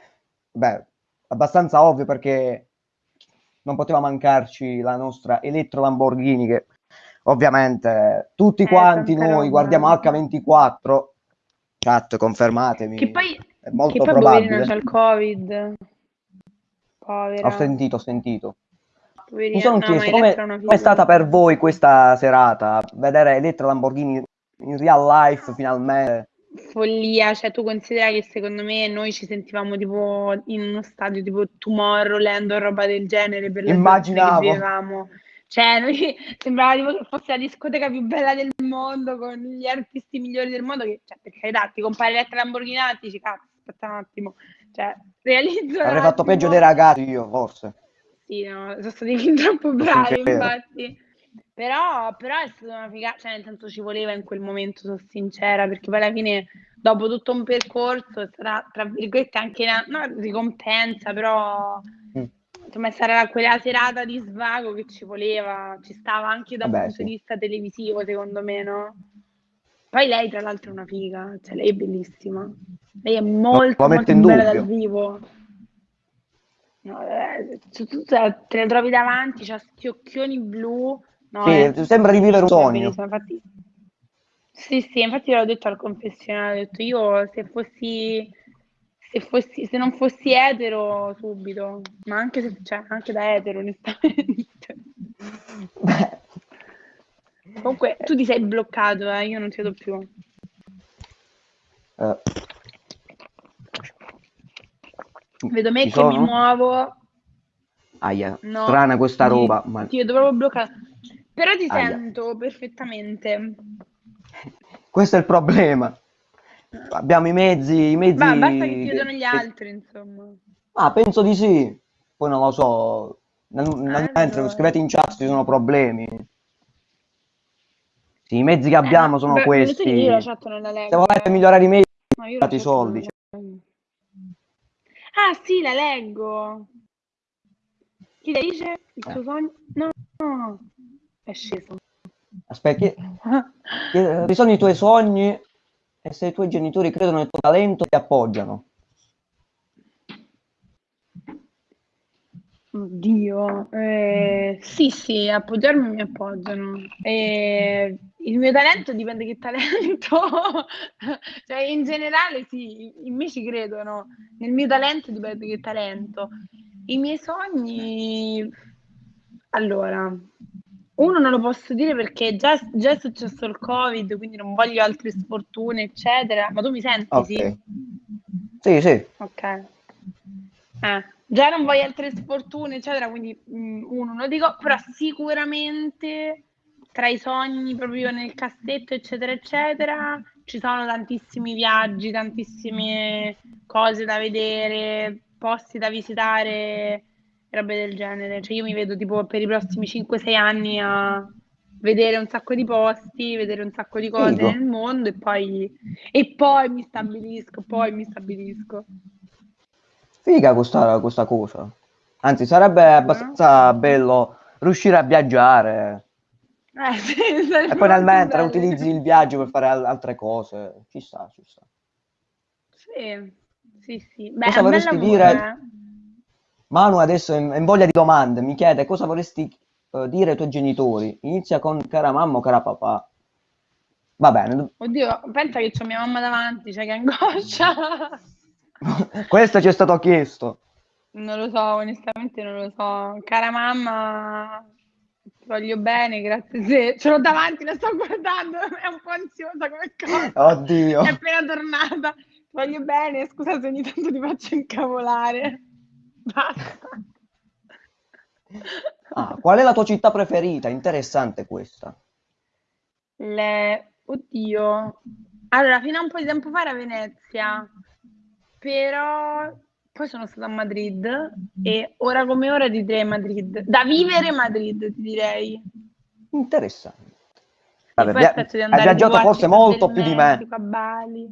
Beh, abbastanza ovvio perché non poteva mancarci la nostra Elettro Lamborghini che ovviamente tutti Eh, quanti noi roba. guardiamo H24. Chat, confermatemi. Che poi, è molto che poi probabile. c'ha il covid, povera, Ho sentito, ho sentito. Poverina, Mi sono no, ma chiesto come è stata per voi questa serata, vedere Elettra Lamborghini in real life finalmente. follia, cioè tu considera che secondo me noi ci sentivamo tipo in uno stadio tipo Tomorrowland o roba del genere per Immaginavo. che vivevamo. Cioè, noi [laughs] sembrava tipo che fosse la discoteca più bella del mondo con gli artisti migliori del mondo che, cioè, per carità, ti compare Elettra Lamborghini e dici, cazzo, aspetta un attimo, cioè, realizzo Avrei fatto attimo. peggio dei ragazzi io, forse. Sì, no, sono stati fin troppo bravi, infatti. Però, però è stata una figata, cioè nel senso ci voleva in quel momento, sono sincera, perché poi alla fine, dopo tutto un percorso, è stata, tra virgolette, anche una no, ricompensa, però Mm. insomma è stata quella serata di svago che ci voleva, ci stava anche da Vabbè, punto sì. di vista televisivo, secondo me, no? Poi lei, tra l'altro, è una figa, cioè lei è bellissima. Lei è molto, lo molto bella dal vivo. No, eh, tu, tu te la trovi davanti, c'ha sti occhioni blu. No, Sì, è sembra di vivere un sogno. Infatti, sì, sì, infatti l'ho detto al confessionario, ho detto io se fossi, se fossi, se non fossi etero subito, ma anche se, cioè, anche da etero, onestamente. Beh, [laughs] Comunque, tu ti sei bloccato, eh, io non ti vedo più. eh, Vedo me ci che mi sono? muovo, Aia, no, strana questa ti- roba, ma Ti proprio bloccato. Però ti Aia. sento perfettamente. [laughs] questo è il problema. Abbiamo i mezzi, i mezzi Ma basta che ti vedono gli che- altri, insomma. Ah, penso di sì. poi non lo so, nel, nel Allora. mentre scrivete in chat ci sono problemi. Sì, i mezzi che abbiamo Eh, sono beh, lo che questi. Io la chat non la leggo. Se volete migliorare i mezzi, No, io la date i chat non soldi. la leggo. Ah, sì, la leggo. Chi le dice il Eh. suo sogno? No, no, è sceso. Aspetta, chi- chi- sono i tuoi sogni e se i tuoi genitori credono nel tuo talento ti appoggiano. Oddio, eh, sì, sì, appoggiarmi mi appoggiano. Eh, il mio talento dipende che talento, [laughs] cioè in generale sì, in me ci credono, nel mio talento dipende che talento. I miei sogni, allora, uno non lo posso dire perché già, già è successo il Covid, quindi non voglio altre sfortune, eccetera. Ma tu mi senti? Ok. Sì. Sì, sì. Ok. Eh, già non voglio altre sfortune, eccetera, quindi mm, uno lo dico, però sicuramente tra i sogni proprio nel cassetto, eccetera, eccetera, ci sono tantissimi viaggi, tantissime cose da vedere, posti da visitare, robe del genere. Cioè io mi vedo tipo per i prossimi 5-6 anni a vedere un sacco di posti, vedere un sacco di cose Figo. nel mondo e poi, e poi mi stabilisco, poi mi stabilisco. Figa questa, questa cosa. Anzi, sarebbe abbastanza bello riuscire a viaggiare. Eh, [laughs] sì, E poi nel mentre utilizzi il viaggio per fare al- altre cose. Ci sta, ci sta. Sì, sì, sì. Beh, Cosa vorresti lavoro, dire? eh. Manu adesso è in, voglia di domande. Mi chiede cosa vorresti eh, dire ai tuoi genitori. Inizia con cara mamma o cara papà. Va bene. Oddio, pensa che c'ho mia mamma davanti, cioè che angoscia. [laughs] [laughs] Questo ci è stato chiesto. Non lo so, onestamente non lo so. Cara mamma, ti voglio bene, grazie se ce l'ho davanti, la sto guardando, [laughs] è un po' ansiosa come cosa. Oddio. È appena tornata. Ti voglio bene, scusa se ogni tanto ti faccio incavolare. Basta. Ah, qual è la tua città preferita? Interessante questa. Le... Oddio. Allora, fino a un po' di tempo fa era Venezia, però poi sono stata a Madrid e ora come ora direi Madrid. Da vivere Madrid, ti direi. Interessante. Vabbè, poi via- hai viaggiato forse molto più di me. A Bali.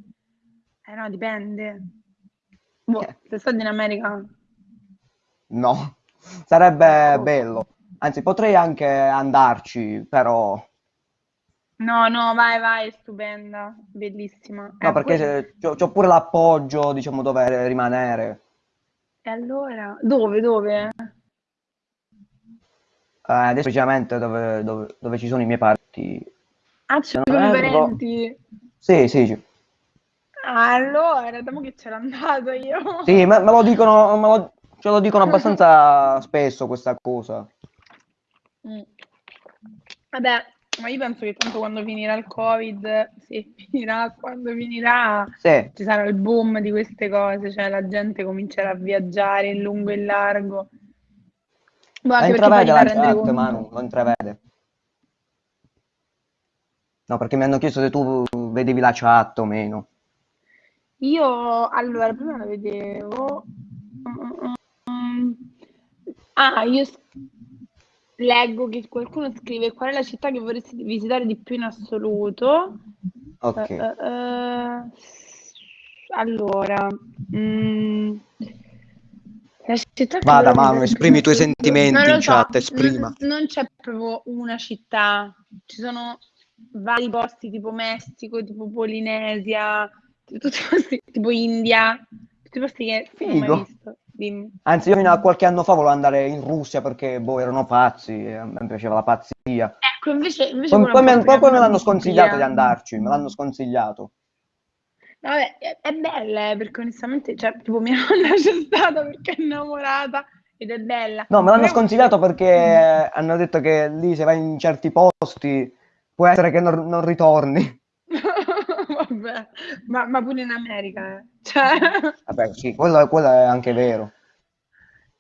Eh no, dipende. Boh, Eh. sei stato in America? No, sarebbe Ecco. bello. Anzi, potrei anche andarci, però... No, no, vai, vai, è stupenda, bellissima. No, Eh, perché se- c'ho, c'ho pure l'appoggio, diciamo, dove rimanere. E allora? Dove, dove? Eh, adesso precisamente dove, dove- dove ci sono i miei parti. Ah, ci Non sono i erro. parenti? Sì, sì. Ah, allora, dopo che c'era andato io. Sì, me, me lo dicono, me lo- ce lo dicono abbastanza [laughs] spesso questa cosa. Mm. Vabbè, ma io penso che tanto quando finirà il Covid, sì, [laughs] finirà, quando finirà, Sì, ci sarà il boom di queste cose, cioè la gente comincerà a viaggiare in lungo e in largo. Boh, la anche perché poi intravede la chat. Manu, lo intravede. No, perché mi hanno chiesto se tu vedevi la chat o meno. Io, allora, prima la vedevo. Mm, Ah, io leggo che qualcuno scrive qual è la città che vorresti visitare di più in assoluto. Ok. Eh, eh, eh, allora, mm, la città Vada, Manu, esprimi i tuoi sentimenti Non in so, chat, esprima. n- non c'è proprio una città, ci sono vari posti tipo Messico, tipo Polinesia, tutti posti, tipo India, tutti posti che non ho mai visto. Dimmi. Anzi, io fino a qualche anno fa volevo andare in Russia perché, boh, erano pazzi, e a me piaceva la pazzia. Ecco, invece, invece Poi, poi me, poi- me l'hanno sconsigliato di andarci, me l'hanno sconsigliato. No, Vabbè, è, è bella, eh, perché onestamente, cioè, tipo mia nonna c'è stata perché è innamorata ed è bella. No, me l'hanno sconsigliato perché hanno detto che lì se vai in certi posti può essere che non, non ritorni. [laughs] Ma, ma pure in America, eh. Cioè, [laughs] Vabbè, sì, quello, quello è anche vero.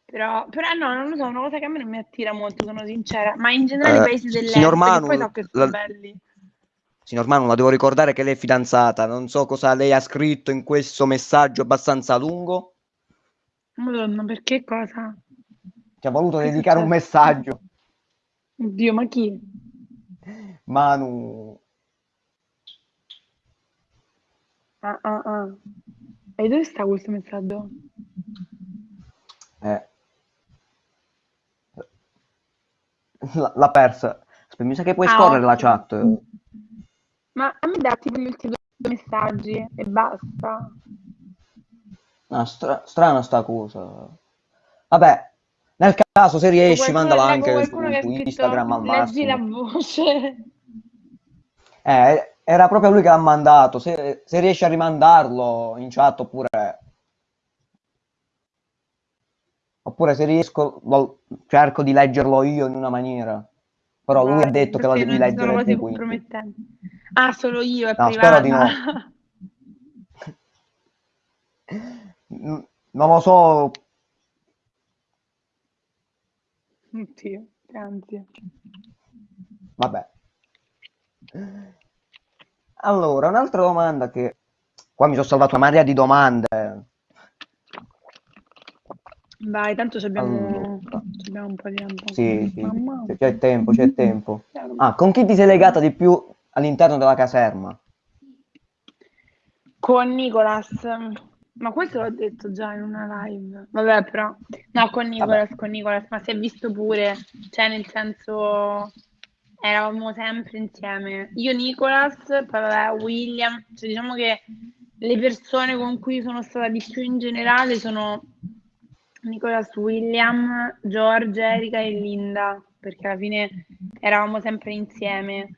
però, però no, non lo so, è una cosa che a me non mi attira molto, sono sincera, ma in generale Eh, i paesi dell'est, signor Manu, poi so che sono la- belli. Signor Manu, la devo ricordare che lei è fidanzata. Non so cosa lei ha scritto in questo messaggio abbastanza lungo. Madonna, perché cosa? Ti ha voluto Che dedicare un messaggio. Oddio, ma chi? Manu, Ah, ah, ah. E dove sta questo messaggio? eh, l- l'ha persa. Mi sa che puoi Ah, scorrere la ok. chat. Ma a me dà tipo gli ultimi due messaggi e basta. Ah, stra- strana sta cosa. Vabbè, nel caso se riesci, Qualcuno, mandala anche su, su Instagram al leggi la massimo. voce. Eh, era proprio lui che l'ha mandato. Se, se riesci a rimandarlo in chat oppure... Oppure se riesco, lo- cerco di leggerlo io in una maniera. Però lui ha detto che lo devi leggere tu, quindi. Ah, solo io, è No, spero di no. [laughs] Non lo so. Oddio, anzi. Vabbè. Allora, un'altra domanda che... Qua mi sono salvato una marea di domande. Vai, tanto abbiamo, Allora. abbiamo un po' di tempo. Sì, sì, c'è- c'è tempo, c'è tempo. [laughs] Ah, con chi ti sei legata di più all'interno della caserma? Con Nicolas. Ma questo l'ho detto già in una live. Vabbè, però. No, con Nicolas, con Nicolas, ma si è visto pure. Cioè, nel senso, eravamo sempre insieme. Io, Nicolas, poi vabbè, William. Cioè, diciamo che le persone con cui sono stata di più in generale sono Nicolas, William, George, Erika e Linda, perché alla fine eravamo sempre insieme.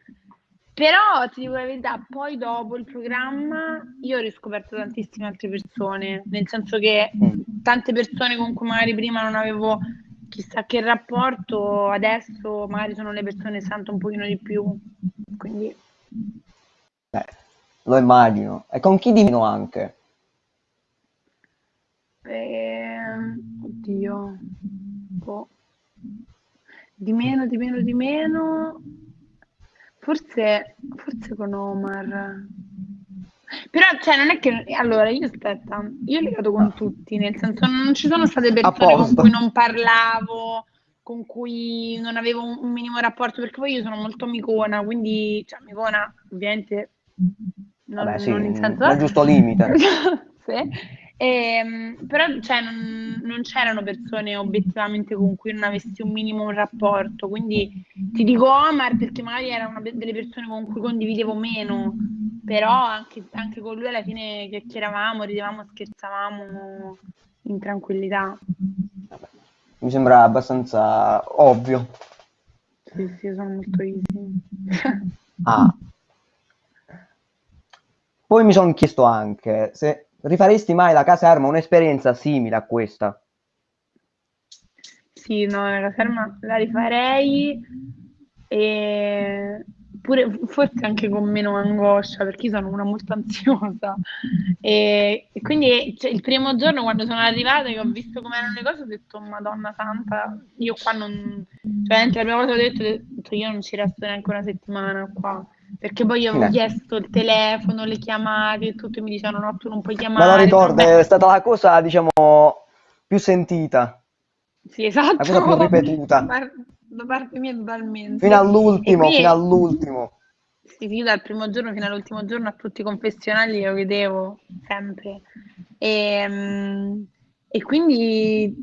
Però ti dico la verità, poi dopo il programma io ho riscoperto tantissime altre persone, nel senso che Mm. tante persone con cui magari prima non avevo chissà che rapporto, adesso magari sono le persone sento un pochino di più. Quindi Eh, lo immagino. E con chi di meno anche? Ehm, oddio, boh. Di meno, di meno, di meno. Forse, forse con Omar. Però, cioè, non è che... Allora, io aspetta, io ho legato con tutti, nel senso non ci sono state persone con cui non parlavo, con cui non avevo un, un minimo rapporto, perché poi io sono molto amicona, quindi, cioè, amicona, ovviamente, non, Vabbè, sì, non in senso... nel giusto limite. [laughs] Sì. Ehm, però cioè, non, non c'erano persone obiettivamente con cui non avessi un minimo un rapporto, quindi ti dico Omar perché magari era una delle persone con cui condividevo meno, però anche, anche con lui alla fine chiacchieravamo, ridevamo, scherzavamo in tranquillità. Vabbè, Mi sembra abbastanza ovvio. Sì, sì, sono molto easy. Ah. Poi mi sono chiesto anche se rifaresti mai la caserma? Un'esperienza simile a questa. Sì, no, la caserma la rifarei e pure forse anche con meno angoscia perché io sono una molto ansiosa. E, e quindi cioè, il primo giorno quando sono arrivata e ho visto come erano le cose ho detto Madonna Santa io qua non cioè la prima cosa ho detto, ho detto io non ci resto neanche una settimana qua perché poi io avevo Eh. chiesto il telefono, le chiamate e tutto e mi dicevano no tu non puoi Me lo chiamare ricordo, è stata la cosa, diciamo, più sentita, Sì, esatto. la cosa più ripetuta. [laughs] Da par- da parte mia totalmente. fino all'ultimo, quindi- fino all'ultimo. Sì, io dal primo giorno fino all'ultimo giorno a tutti i confessionali lo vedevo sempre. E, mm, e quindi,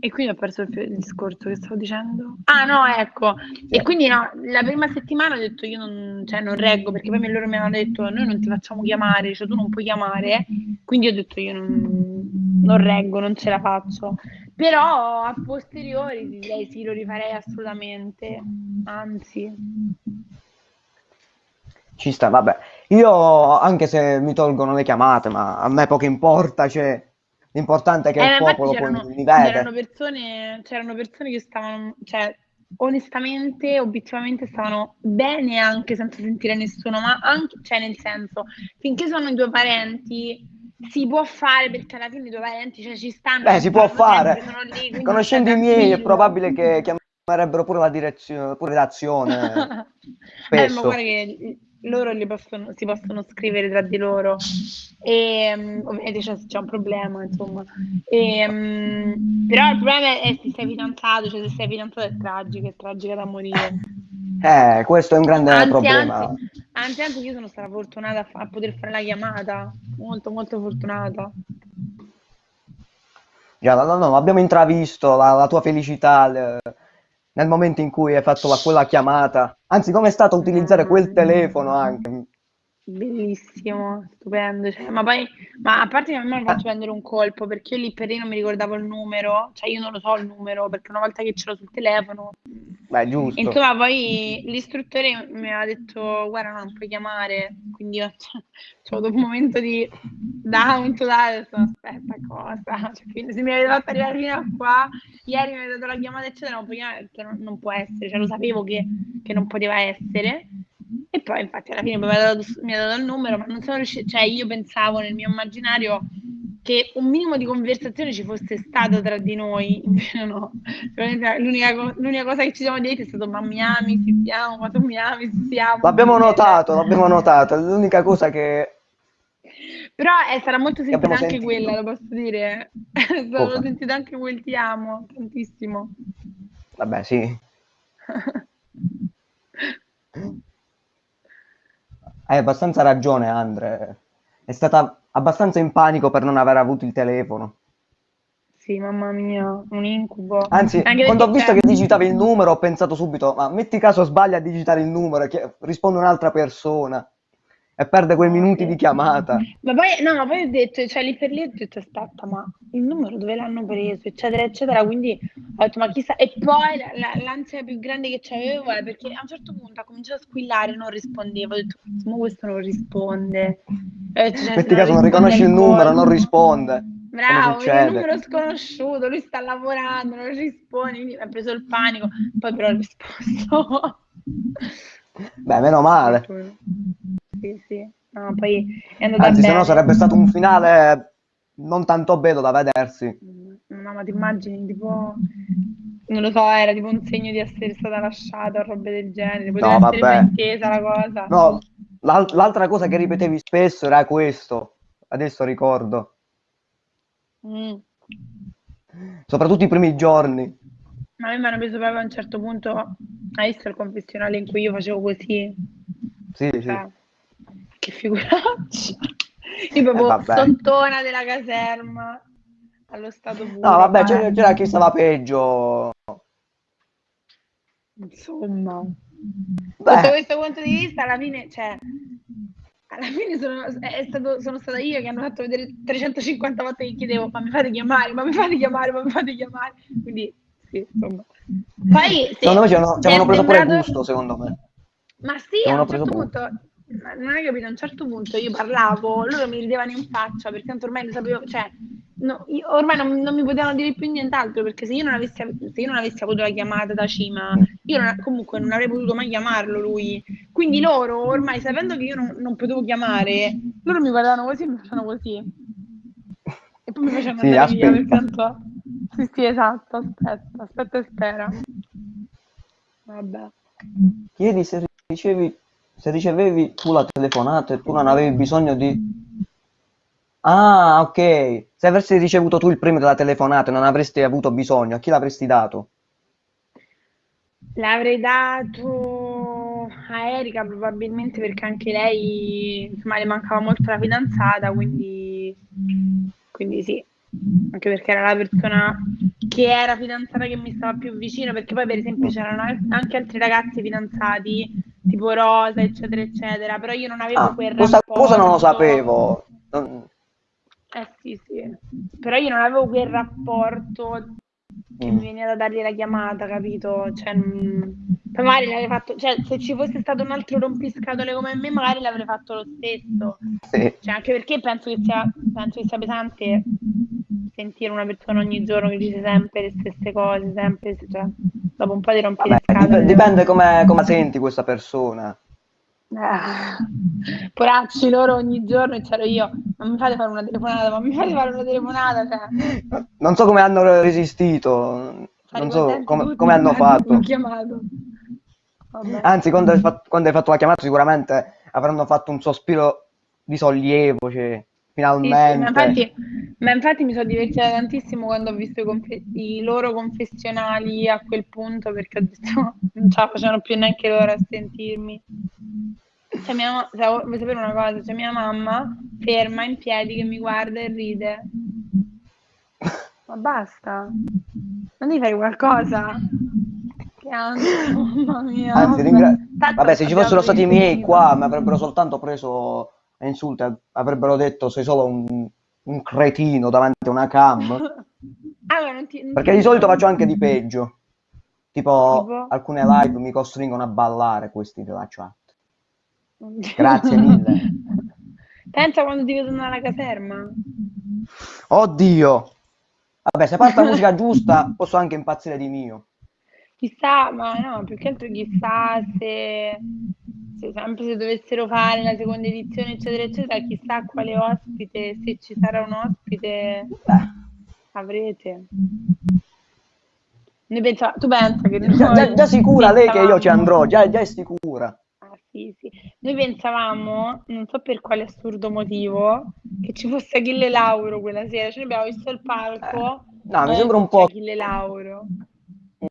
e quindi ho perso il, del discorso che stavo dicendo. Ah, no, ecco. E quindi no, la prima settimana ho detto io non, cioè, non reggo perché poi loro mi hanno detto noi non ti facciamo chiamare, cioè tu non puoi chiamare. Quindi ho detto io non, non reggo, non ce la faccio. Però a posteriori direi sì, lo rifarei assolutamente. Anzi, Ci sta, vabbè. Io, anche se mi tolgono le chiamate, ma a me poco importa, cioè, l'importante è che Eh, il ma popolo poi c'erano, mi c'erano vede. persone, c'erano persone che stavano, cioè, onestamente, obiettivamente stavano bene anche senza sentire nessuno, ma anche, cioè, nel senso, finché sono i tuoi parenti, si può fare perché alla fine i tuoi parenti, cioè, ci stanno, Beh, si può fare. sempre, lì, Conoscendo i miei, è probabile che chiamerebbero pure la direzione, pure l'azione. [laughs] Eh, ma Spesso. guarda che loro li possono, si possono scrivere tra di loro. E, um, ovviamente c'è, c'è, un problema, insomma. E, um, però il problema è se sei fidanzato, cioè se sei fidanzato è tragico, è tragica da morire. Eh, questo è un grande anzi, problema. Anzi, anzi, anzi, io sono stata fortunata a, fa- a poter fare la chiamata, molto molto fortunata. Già, no, no, abbiamo intravisto la, la tua felicità le, nel momento in cui hai fatto la, quella chiamata. Anzi, come è stato utilizzare quel telefono anche? Bellissimo, stupendo. Cioè, ma poi, ma a parte che a me mi faccio prendere un colpo perché io lì per lì non mi ricordavo il numero, cioè io non lo so il numero perché una volta che ce l'ho sul telefono. Beh, giusto. Insomma, poi l'istruttore mi aveva detto: Guarda, no, non puoi chiamare. Quindi io [laughs] cioè, ho avuto un momento di down totale. Detto, Aspetta, cosa? [laughs] Cioè, quindi se mi avete fatto arrivare fino a qua, ieri mi avete dato la chiamata, eccetera, non puoi chiamare non, non può essere. Cioè, lo sapevo che, che non poteva essere. E poi infatti alla fine mi ha dato, mi ha dato il numero, ma non sono riuscita, cioè io pensavo nel mio immaginario che un minimo di conversazione ci fosse stata tra di noi, [laughs] invece no. L'unica, l'unica cosa che ci siamo detti è stato ma mi ami, si stiamo, ma tu mi ami, si stiamo. L'abbiamo notato, l'abbiamo notato, è l'unica cosa che... Però eh, sarà molto sentita anche sentito. quella, lo posso dire. [laughs] L'ho sentita anche quel ti amo, tantissimo. Vabbè, sì. [laughs] Hai abbastanza ragione, Andre. È stata abbastanza in panico per non aver avuto il telefono. Sì, mamma mia, un incubo. Anzi, Anche quando ho visto che digitavi il numero, ho pensato subito, ma metti caso sbaglia a digitare il numero e risponde un'altra persona e perde quei minuti di chiamata. Ma poi, no, ma poi ho detto, cioè lì per lì ho detto, aspetta, ma il numero dove l'hanno preso, eccetera, eccetera, quindi ho detto, ma chissà, e poi la, la, l'ansia più grande che avevo è perché a un certo punto ha cominciato a squillare, non rispondevo, ho detto, ma questo non risponde. Detto, cioè, Metti caso non riconosci il numero, non risponde. Bravo, è un numero sconosciuto, lui sta lavorando, non risponde, mi ha preso il panico, poi però ho risposto. Beh, meno male sì, sì. No, poi è andata Anzi, se no sarebbe stato un finale non tanto bello da vedersi. No, ma ti immagini, tipo, non lo so, era tipo un segno di essere stata lasciata o robe del genere, poteva no, essere intesa la cosa. No, l'al- l'altra cosa che ripetevi spesso era questo, adesso ricordo. Mm. Soprattutto i primi giorni. Ma a me mi hanno preso proprio a un certo punto, hai visto il confessionale in cui io facevo così? Sì, sì. Che figuraccia. Io proprio eh, sottona della caserma allo stato puro. No, vabbè, c'era, c'era chi stava peggio. Insomma, Beh. sotto questo punto di vista, alla fine, cioè, alla fine sono, è stato, sono stata io che hanno fatto vedere 350 volte che chiedevo, ma mi fate chiamare, ma mi fate chiamare, ma mi fate chiamare. Quindi, sì, insomma. Poi, secondo me ci hanno, preso sembrato... pure gusto, secondo me. Ma sì, a un certo punto non hai capito, a un certo punto io parlavo, loro mi ridevano in faccia perché tanto ormai lo sapevo, cioè, no, io, ormai non, non, mi potevano dire più nient'altro perché se io non avessi, se io non avessi avuto la chiamata da Cima, io non, comunque non avrei potuto mai chiamarlo lui. Quindi loro, ormai sapendo che io non, non potevo chiamare, loro mi guardavano così e mi facevano così. E poi mi facevano sì, andare via perché tanto... Sì, sì, esatto, aspetta, aspetta e spera. Vabbè. Chiedi se ricevi se ricevevi tu la telefonata e tu non avevi bisogno di... Ah, ok. Se avessi ricevuto tu il premio della telefonata e non avresti avuto bisogno, a chi l'avresti dato? L'avrei dato a Erika probabilmente perché anche lei, insomma, le mancava molto la fidanzata, quindi, quindi sì, anche perché era la persona che era fidanzata che mi stava più vicino, perché poi per esempio c'erano anche altri ragazzi fidanzati tipo rosa, eccetera, eccetera, però io non avevo ah, quel questa rapporto. cosa non lo sapevo. Eh sì, sì, però io non avevo quel rapporto che mm. mi veniva da dargli la chiamata, capito? Cioè, magari l'avrei fatto, cioè, se ci fosse stato un altro rompiscatole come me, magari l'avrei fatto lo stesso. Sì. Cioè, anche perché penso che sia, penso che sia pesante sentire una persona ogni giorno che dice sempre le stesse cose, sempre, cioè, dopo un po' di rompere Vabbè, dipende come, come senti questa persona. Eh, poracci loro ogni giorno c'ero io, ma mi fate fare una telefonata, ma mi fate fare una telefonata. Cioè. Non so come hanno resistito, non so come, hanno fatto. Chiamato. Anzi, quando hai, fatto, quando hai, fatto, la chiamata sicuramente avranno fatto un sospiro di sollievo, cioè, Sì, sì, ma finalmente. infatti, ma infatti mi sono divertita tantissimo quando ho visto i, confe- i loro confessionali a quel punto perché ho detto [laughs] non ce la facevano più neanche loro a sentirmi. C'è mia ma- sa- vuoi sapere una cosa? C'è mia mamma ferma in piedi che mi guarda e ride. Ma basta, non devi fare qualcosa? Che ansia, [laughs] mamma mia. Anzi, ringra- Vabbè, se ci fossero stati i miei qua, mi avrebbero soltanto preso a insulti, avrebbero detto sei solo un, un cretino davanti a una cam. [laughs] Ah, ma non ti, non Perché ti di solito faccio anche di peggio. Tipo, Tipo? alcune live mi costringono a ballare questi della chat. Grazie [laughs] mille. Pensa quando ti vedono alla caserma. Oddio! Vabbè, se parte la [laughs] musica giusta, posso anche impazzire di mio. Chissà, ma no, più che altro chissà se, se sempre se dovessero fare la seconda edizione, eccetera, eccetera, chissà quale ospite, se ci sarà un ospite, avrete. Pensa, tu pensa che già, già- già sicura lei che io ci andrò, già, già è sicura. Sì, sì. Noi pensavamo, non so per quale assurdo motivo, che ci fosse Achille Lauro quella sera. Cioè, abbiamo visto il palco. Eh, no, mi eh, sembra un po'- Achille Lauro.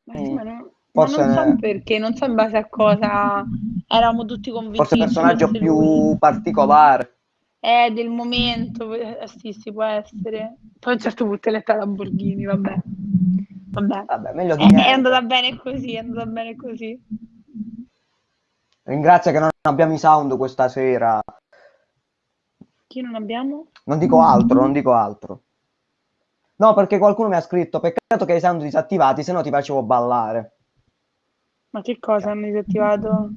Ma, sì, Mm, ma non, ma non so perché, non so in base a cosa eravamo tutti convinti Forse ci personaggio più lui. particolare. Eh, del momento, eh, sì, sì, può essere. Poi a un certo punto è letta Lamborghini, vabbè. Vabbè. Vabbè, meglio di È, è andata bene così, è andata bene così. Ringrazio che non abbiamo i sound questa sera. Chi non abbiamo? Non dico altro, non dico altro. No, perché qualcuno mi ha scritto, peccato che hai i sound disattivati, se no ti facevo ballare. Ma che cosa hanno disattivato?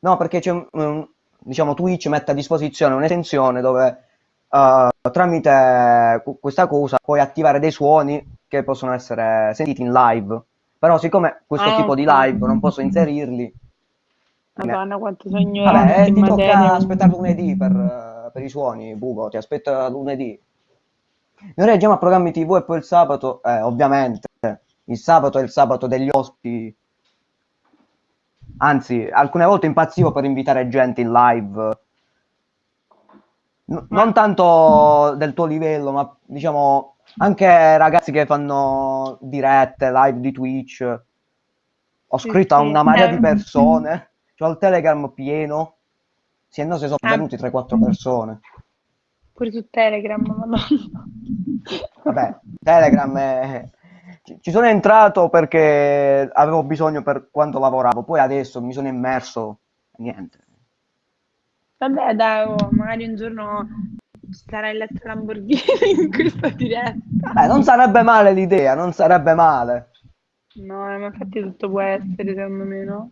No, perché c'è un- diciamo Twitch mette a disposizione un'estensione dove eh, tramite questa cosa puoi attivare dei suoni che possono essere sentiti in live. Però siccome questo Ah, tipo di ok. live non posso inserirli, Madonna, quanto ignorante vabbè, eh, ti materia. tocca aspettare lunedì per, eh, per i suoni, Bugo, ti aspetta lunedì. Noi reagiamo a programmi TV e poi il sabato, eh, ovviamente, il sabato è il sabato degli ospiti. Anzi, alcune volte impazzivo per invitare gente in live. N- non tanto del tuo livello, ma diciamo anche ragazzi che fanno dirette, live di Twitch. Ho scritto a una marea Eh. di persone, ho il Telegram pieno. Sì, e no, se sono Ah. venuti 3-4 persone. Pure su Telegram, madonna. Vabbè, Telegram è... ci- sono entrato perché avevo bisogno per quanto lavoravo, poi adesso mi sono immerso, niente. Vabbè, dai, oh, magari un giorno ci sarà il letto Lamborghini in questa diretta. Eh, non sarebbe male l'idea, non sarebbe male. No, ma infatti tutto può essere, secondo me, no?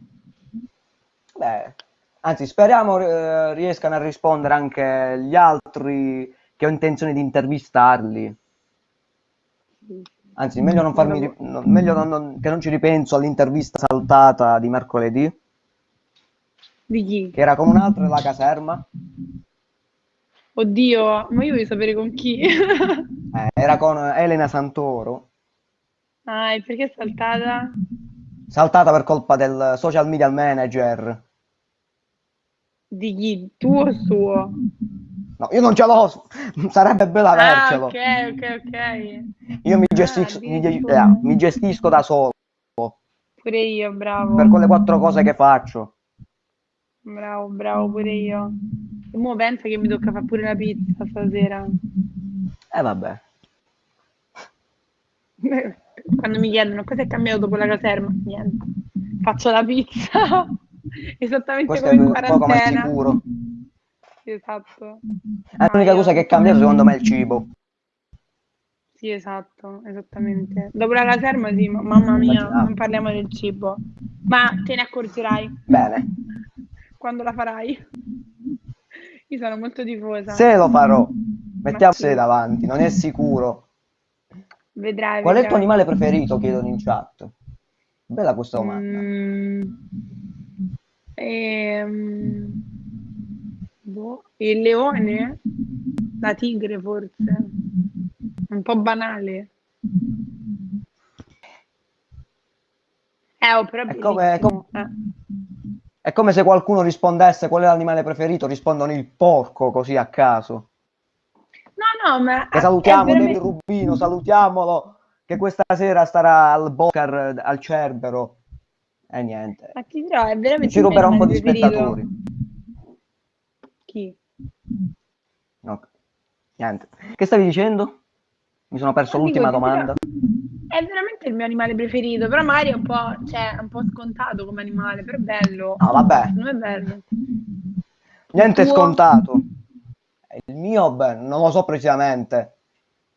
Beh, anzi, speriamo eh, riescano a rispondere anche gli altri che ho intenzione di intervistarli. Anzi, meglio non farmi no, meglio non- non- che non ci ripenso all'intervista saltata di mercoledì, Di chi? che era con un altro della caserma. Oddio, ma io voglio sapere con chi. Eh, era con Elena Santoro, Ah, e perché è saltata? Saltata per colpa del social media manager. Di chi? Tuo o suo? No, io non ce l'ho, [laughs] sarebbe bello Ah, avercelo. ok, ok, ok. Io mi Ah, gestisco, mi, ge- eh, mi gestisco da solo Pure io, bravo. per quelle quattro cose che faccio. Bravo, bravo, pure io. E mo pensa che mi tocca fare pure la pizza stasera. E vabbè. [laughs] Quando mi chiedono cosa è cambiato dopo la caserma, niente. Faccio la pizza. [laughs] Esattamente Questo come in è poco quarantena. sicuro. Esatto. È l'unica cosa che è cambiato secondo me è il cibo. Sì, esatto, esattamente. Dopo la caserma, sì, ma mamma mia, non parliamo del cibo. Ma te ne accorgerai Bene, quando la farai. Io sono molto tifosa. se lo farò, mettiamo sì. davanti, non è sicuro. Vedrai, Qual è il tuo vedrai. animale preferito? Chiedono in chat. Bella questa domanda. Mm, ehm, boh, il leone? La tigre forse? Un po' banale. Eh, però è È come- bellissimo, eh. È come se qualcuno rispondesse qual è l'animale preferito, rispondono il porco così a caso. No, ma Che salutiamo David veramente... Rubino, salutiamolo, che questa sera starà al Bocar, al Cerbero. E niente, Ma ti dirò, è veramente ci ruberà un po' di spettatori. Chi? No, niente. Che stavi dicendo? Mi sono perso No, l'ultima dirò, domanda. è veramente il mio animale preferito, però magari è un po', cioè, un po' scontato come animale, però è bello. No, vabbè, Non è bello. Niente tuo? scontato. Il mio, beh, non lo so precisamente,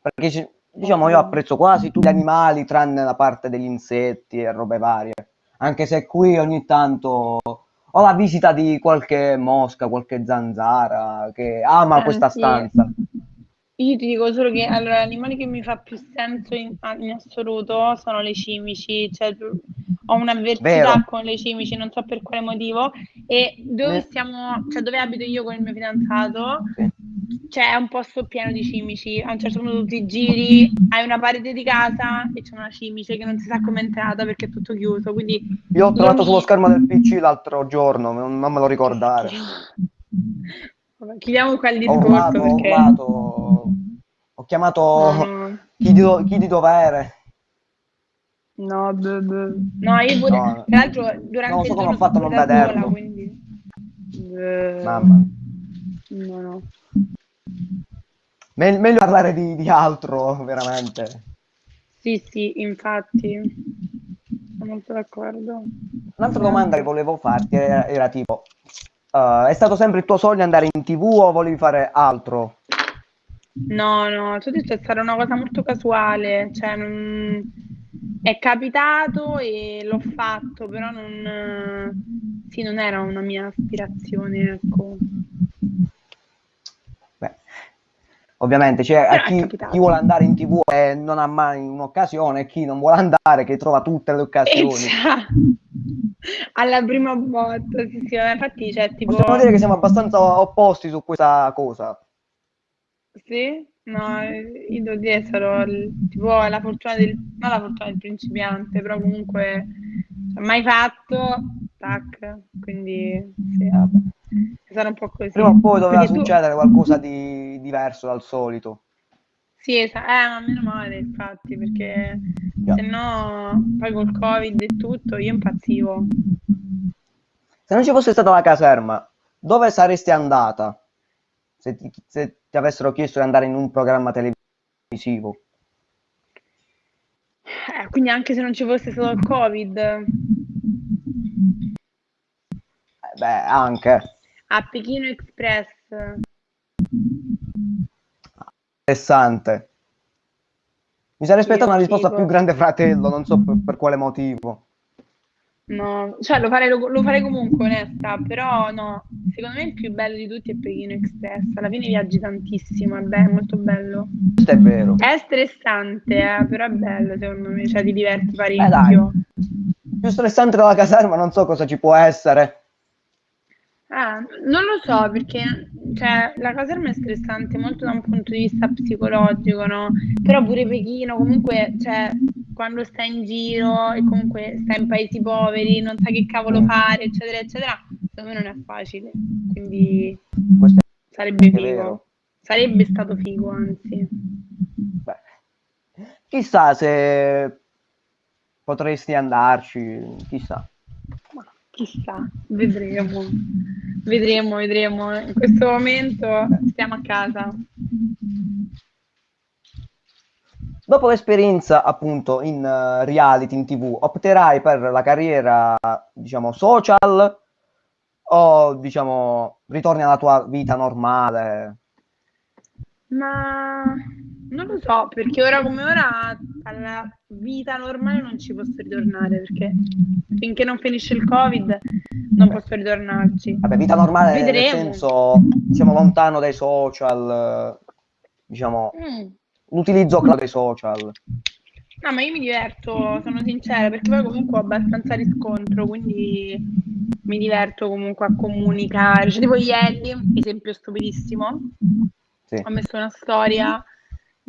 perché ci- diciamo io apprezzo quasi tutti gli animali tranne la parte degli insetti e robe varie, anche se qui ogni tanto ho la visita di qualche mosca, qualche zanzara che ama questa Senti, stanza. Io ti dico solo che allora, l'animale che mi fa più senso in, in assoluto sono le cimici, cioè ho un'avversità Vero. con le cimici, non so per quale motivo, e dove Ne- stiamo, cioè dove abito io con il mio fidanzato, Sì. c'è un posto pieno di cimici. A un certo punto ti giri, hai una parete di casa e c'è una cimice che non si sa come è entrata perché è tutto chiuso. Quindi Io ho trovato sullo dormi. schermo del PC l'altro giorno, non me lo ricordare. [laughs] Chiudiamo qua il discorso ho perché ho chiamato no, chi di, chi di dovere. no, beh, beh. No, io pure, No, tra l'altro non durante so il come ho fatto a non da sola, vederlo. quindi beh, Mamma. no, no. Me- meglio parlare di, di altro, veramente. Sì, sì, infatti, sono molto d'accordo. Un'altra domanda che volevo farti era, era tipo, eh, è stato sempre il tuo sogno andare in TV o volevi fare altro? No, no, ti ho detto è stata una cosa molto casuale, cioè non... è capitato e l'ho fatto, però non, sì, non era una mia aspirazione, ecco. Ovviamente, cioè, a è chi, chi vuole andare in TV e non ha mai un'occasione, e chi non vuole andare che trova tutte le occasioni. già, alla prima botta, sì, sì, infatti c'è tipo... Possiamo dire che siamo abbastanza opposti su questa cosa. Sì? No, eh, io devo dire, sarò tipo la fortuna del, non la fortuna del principiante, però comunque cioè, mai fatto, tac, quindi sì, Vabbè. Sarà un po' così. Prima o poi doveva tu, succedere qualcosa di diverso dal solito. sì, esa- eh, ma meno male, infatti, perché Già. se no, poi col Covid e tutto, io impazzivo. Se non ci fosse stata la caserma, dove saresti andata? Se ti, se ti avessero chiesto di andare in un programma televisivo. Eh, quindi anche se non ci fosse stato il Covid, Eh, beh, anche. A Pechino Express, Interessante. Mi sarei aspettato una risposta più grande fratello, non so per, per quale motivo. No, cioè lo farei, lo, lo farei comunque, onesta, però no, secondo me il più bello di tutti è Pechino Express, alla fine viaggi tantissimo, è, be- molto bello. Questo è vero. È stressante, eh, però è bello secondo me, cioè ti diverti Eh dai, parecchio. più stressante della caserma non so cosa ci può essere. Ah, non lo so perché cioè, la caserma è stressante molto da un punto di vista psicologico, no? Però pure Pechino comunque, cioè, quando stai in giro e comunque stai in paesi poveri, non sai che cavolo fare, eccetera, eccetera, secondo me non è facile. Quindi Questo sarebbe figo. vero. Sarebbe stato figo, anzi. Beh, chissà se potresti andarci, chissà. Chissà, vedremo. Vedremo, vedremo. In questo momento stiamo a casa. Dopo l'esperienza appunto in eh, reality, in TV, opterai per la carriera, diciamo, social o, diciamo, ritorni alla tua vita normale? Ma non lo so, perché ora come ora alla vita normale non ci posso ritornare, perché finché non finisce il Covid non posso ritornarci. Vabbè, vita normale nel Vedremo. senso, siamo lontano dai social, diciamo, Mm. l'utilizzo dei social. No, ma io mi diverto, sono sincera, perché poi comunque ho abbastanza riscontro, quindi mi diverto comunque a comunicare. Cioè, tipo ieri, esempio stupidissimo, Sì. ho messo una storia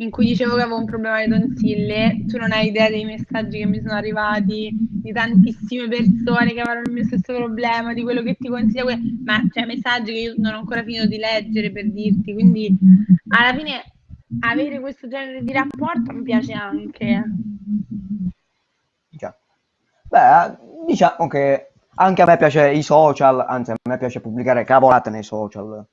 in cui dicevo che avevo un problema di tonsille, tu non hai idea dei messaggi che mi sono arrivati di tantissime persone che avevano il mio stesso problema, di quello che ti consiglia, ma cioè messaggi che io non ho ancora finito di leggere per dirti, quindi alla fine avere questo genere di rapporto mi piace anche. Già. Beh, diciamo che anche a me piace i social, anzi a me piace pubblicare cavolate nei social.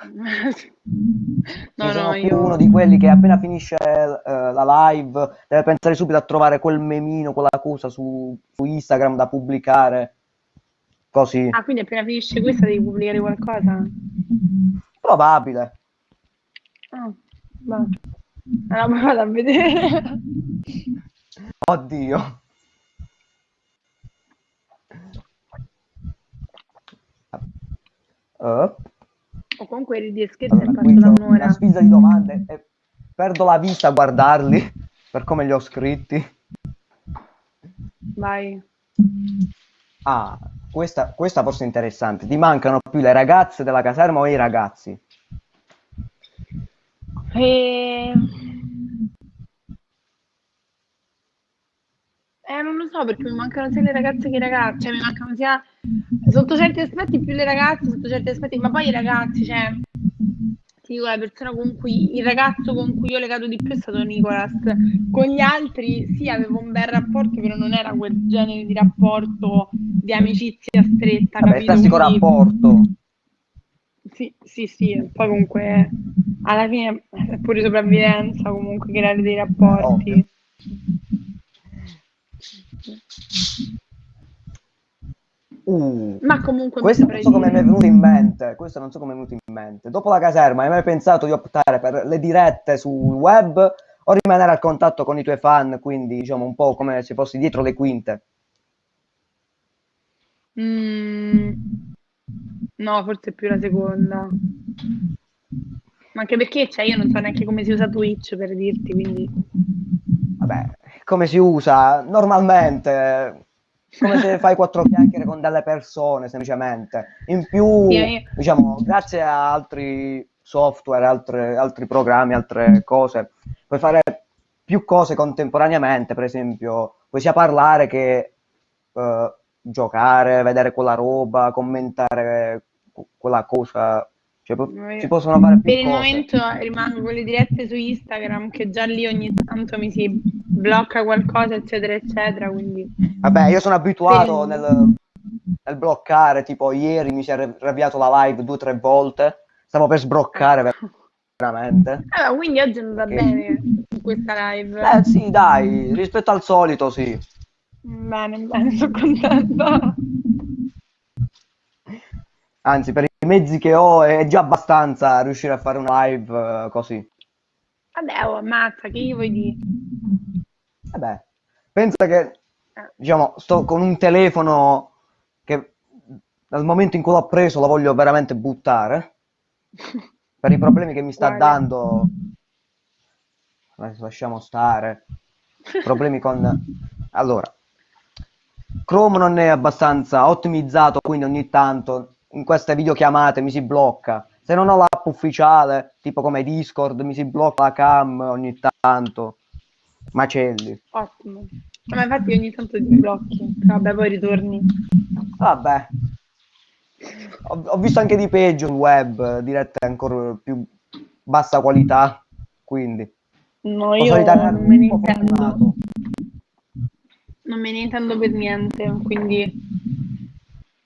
[laughs] no, no, io... uno di quelli che appena finisce eh, la live deve pensare subito a trovare quel memino, quella cosa su, su Instagram da pubblicare. Così. Ah, quindi appena finisce questa devi pubblicare qualcosa? Probabile. Ah, va. Allora vado a vedere. [laughs] Oddio. Uh, O comunque ridi e scherzi allora, è c'ho un'ora. una sfida di domande e perdo la vista a guardarli [laughs] per come li ho scritti. Vai. Ah, questa, questa forse è interessante. Ti mancano più le ragazze della caserma o i ragazzi? E... Eh, non lo so perché mi mancano sia le ragazze che i ragazzi, cioè mi mancano sia sotto certi aspetti più le ragazze, sotto certi aspetti, ma poi i ragazzi, cioè ti dico la persona con cui il ragazzo con cui io ho legato di più è stato Nicolas. Con gli altri sì, avevo un bel rapporto, però non era quel genere di rapporto di amicizia stretta, Vabbè, capito? classico Quindi- rapporto. Sì, sì, sì, poi comunque alla fine è pure sopravvivenza comunque creare dei rapporti. Ovvio. Uh, Ma comunque questo non so come mi è venuto in mente. Questo non so come è venuto in mente. Dopo la caserma, hai mai pensato di optare per le dirette sul web o rimanere al contatto con i tuoi fan, quindi diciamo un po' come se fossi dietro le quinte? Mm, no, forse più la seconda. Ma anche perché, cioè, io non so neanche come si usa Twitch per dirti, quindi... Vabbè, come si usa normalmente, come se fai quattro chiacchiere con delle persone semplicemente. In più, Sì, diciamo, grazie a altri software, altre- altri programmi, altre cose, puoi fare più cose contemporaneamente, per esempio, puoi sia parlare che eh, giocare, vedere quella roba, commentare que- quella cosa. Cioè, po- si possono fare Per il cose. momento rimango con le dirette su Instagram, che già lì ogni tanto mi si blocca qualcosa, eccetera, eccetera, quindi... Vabbè, io sono abituato Per- nel, nel bloccare, tipo ieri mi si è ravviato la live due o tre volte, stavo per sbloccare ver- veramente. Allora, quindi oggi è andata Che- bene questa live. Eh sì, dai, rispetto al solito sì. Bene, bene, sono contenta. Anzi, per i mezzi che ho è già abbastanza riuscire a fare una live eh, così. Vabbè, oh, ammazza, che io vuoi dire? Vabbè, pensa che, Eh. diciamo, sto con un telefono che dal momento in cui l'ho preso lo voglio veramente buttare. [laughs] per i problemi che mi sta Guarda. dando, lasciamo stare, problemi con... Allora, Chrome non è abbastanza ottimizzato, quindi ogni tanto in queste videochiamate mi si blocca. Se non ho l'app ufficiale, tipo come Discord, mi si blocca la cam ogni tanto. Macelli. Ottimo. Ma infatti ogni tanto ti blocchi. Vabbè, poi ritorni. Vabbè. Ho, ho visto anche di peggio il web, dirette ancora più bassa qualità, quindi No, io non me ne intendo. Non me ne intendo per niente, quindi...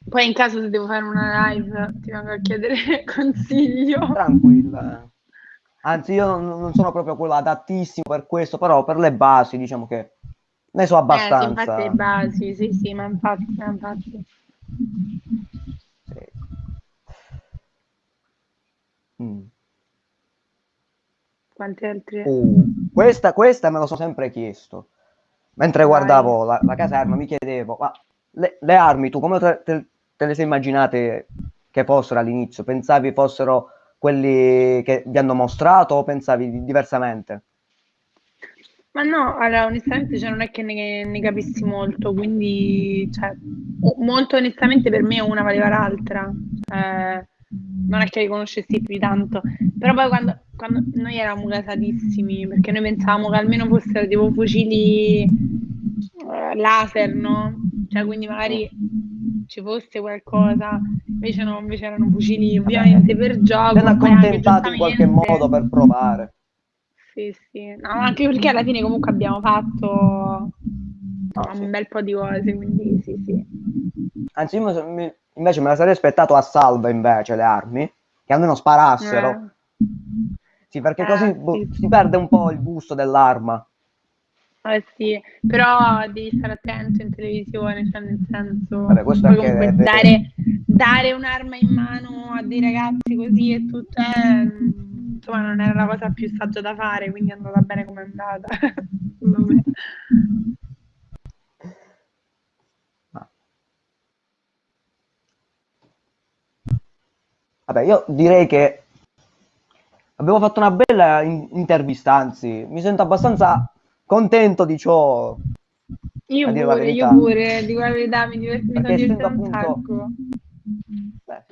Poi in caso se devo fare una live ti vengo a chiedere [laughs] consiglio. Tranquilla. Anzi, io non, sono proprio quello adattissimo per questo, però per le basi diciamo che ne so Eh, sì, infatti abbastanza. le basi, sì, sì, ma infatti, ma infatti. Sì. Mm. Quante altre... Uh, questa, questa me lo sono sempre chiesto. Mentre Vai. guardavo la, la caserma mi chiedevo, ma le, le armi tu come te, te- te le sei immaginate che fossero all'inizio? Pensavi fossero quelli che vi hanno mostrato o pensavi di- diversamente? Ma no, allora onestamente cioè, non è che ne, ne capissi molto, quindi cioè, molto onestamente per me una valeva l'altra, Cioè, non è che li conoscessi più di tanto, però poi quando quando noi eravamo gasatissimi, perché noi pensavamo che almeno fossero tipo fucili eh, laser, no? Cioè, quindi magari ci fosse qualcosa, invece no, invece erano fucili ovviamente per gioco. Mi hanno poi anche accontentato in qualche modo per provare. Sì, sì, no, anche perché alla fine comunque abbiamo fatto insomma, sì. un bel po' di cose, quindi sì, sì. Anzi, io mi- invece me la sarei aspettato a salva invece le armi, che almeno sparassero. Eh. Sì, perché Eh, così sì, boh, sì. si perde un po' il gusto dell'arma. Eh sì, però devi stare attento in televisione, cioè nel senso, Vabbè, comunque è dare, dare un'arma in mano a dei ragazzi così e tutto è, mm, insomma, non era la cosa più saggia da fare, quindi è andata bene come è andata, [laughs] Vabbè, io direi che abbiamo fatto una bella in- intervista, anzi, mi sento abbastanza contento di ciò. Io pure, io pure, dico la verità, mi, divert- mi sono un appunto- sacco. Beh.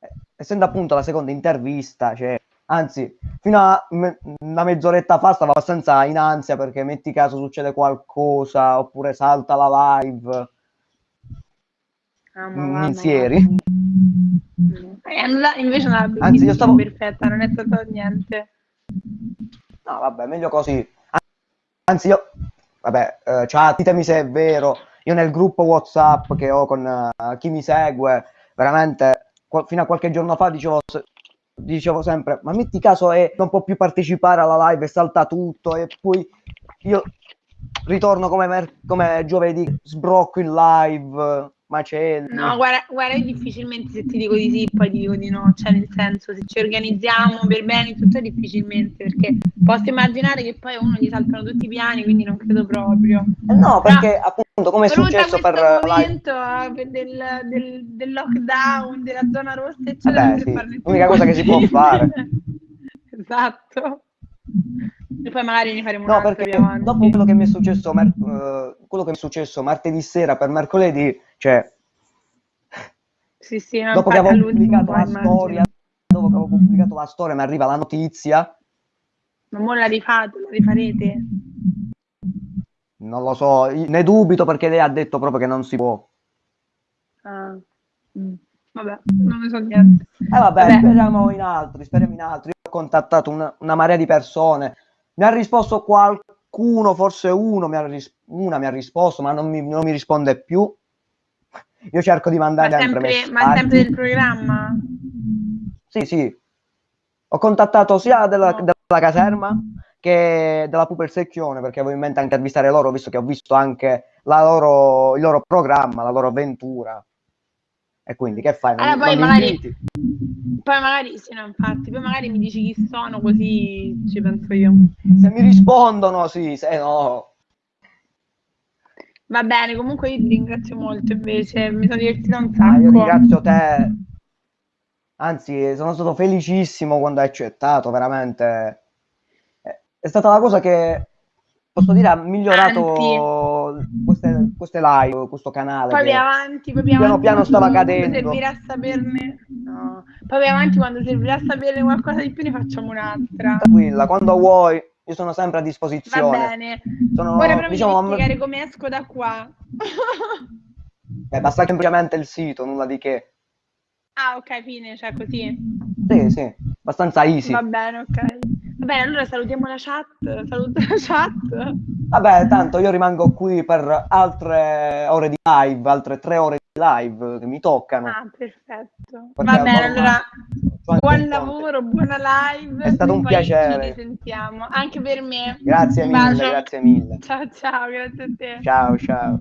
Eh, essendo appunto la seconda intervista, cioè, anzi, fino a me- una mezz'oretta fa stavo abbastanza in ansia perché metti caso succede qualcosa oppure salta la live. Ah, Mm, Minzieri. va. È andata- invece andata Anzi, io stavo- perfetta, non è stato niente. No, vabbè, meglio così. Anzi, io, vabbè, eh, chat, ditemi se è vero. Io nel gruppo WhatsApp che ho con eh, chi mi segue, veramente, fino a qualche giorno fa dicevo, dicevo sempre, ma metti caso e non può più partecipare alla live salta tutto e poi io ritorno come, come giovedì, sbrocco in live, macelli. No, guarda, guarda, io difficilmente se ti dico di sì, poi ti dico di no, cioè nel senso se ci organizziamo per bene tutto difficilmente, perché posso immaginare che poi uno gli saltano tutti i piani, quindi non credo proprio. Eh no, perché appunto come è successo per live. momento eh, del, del- del lockdown, della zona rossa, eccetera, Vabbè, sì, l'unica cosa che si può fare. [laughs] esatto. E poi magari ne faremo No, perché dopo quello che mi è successo, mer- eh, quello che mi è successo martedì sera per mercoledì, cioè Sì, sì, dopo che avevo pubblicato la storia, dopo che avevo pubblicato la storia, mi arriva la notizia, Ma mo la rifate, la rifarete? non lo so, ne dubito perché lei ha detto proprio che non si può. Ah. Mm. Vabbè, non ne so niente. E Eh, vabbè, Vabbè. speriamo in altri, speriamo in altri. Io ho contattato una, una marea di persone, mi ha risposto qualcuno, forse uno, mi ha ris- una mi ha risposto, ma non mi, non mi risponde più. Io cerco di Ma mandare sempre sempre, ma sempre messaggi. del programma? Sì, sì. Ho contattato sia della, No. della caserma che della Puper Secchione perché avevo in mente anche intervistare loro, visto che ho visto anche la loro- il loro programma, la loro avventura. E quindi che fai? Non, Allora, poi non magari-? Poi magari, sì, no, infatti, poi magari mi dici chi sono, così ci penso io. Se mi rispondono, sì, se no. Va bene, comunque io ti ringrazio molto invece, mi sono divertita un Ah, io sacco. ringrazio te. Anzi, sono stato felicissimo quando hai accettato, veramente. È- stata la cosa che, posso dire, ha migliorato queste, queste live, questo canale. Poi avanti, poi piano avanti piano stava quando cadendo. servirà a saperne. No. Poi avanti quando servirà a saperne qualcosa di più, ne facciamo un'altra. Tranquilla, quando vuoi, io sono sempre a Va disposizione. bene. Sono, Ora però diciamo, mi spiegare come esco da qua. [laughs] eh, basta semplicemente il sito, nulla di che. ah, ok, fine, cioè così. Sì, sì, abbastanza easy. Va bene, ok. Bene, allora salutiamo la chat. Saluto [laughs] la chat. Vabbè, tanto io rimango qui per altre ore di live, altre tre ore di live che mi toccano. Ah, perfetto. Perché Va bene, allora buon lavoro, buona live. È stato un piacere. Ci risentiamo, anche per me. Grazie mille, grazie mille. Ciao, ciao, grazie a te. Ciao, ciao.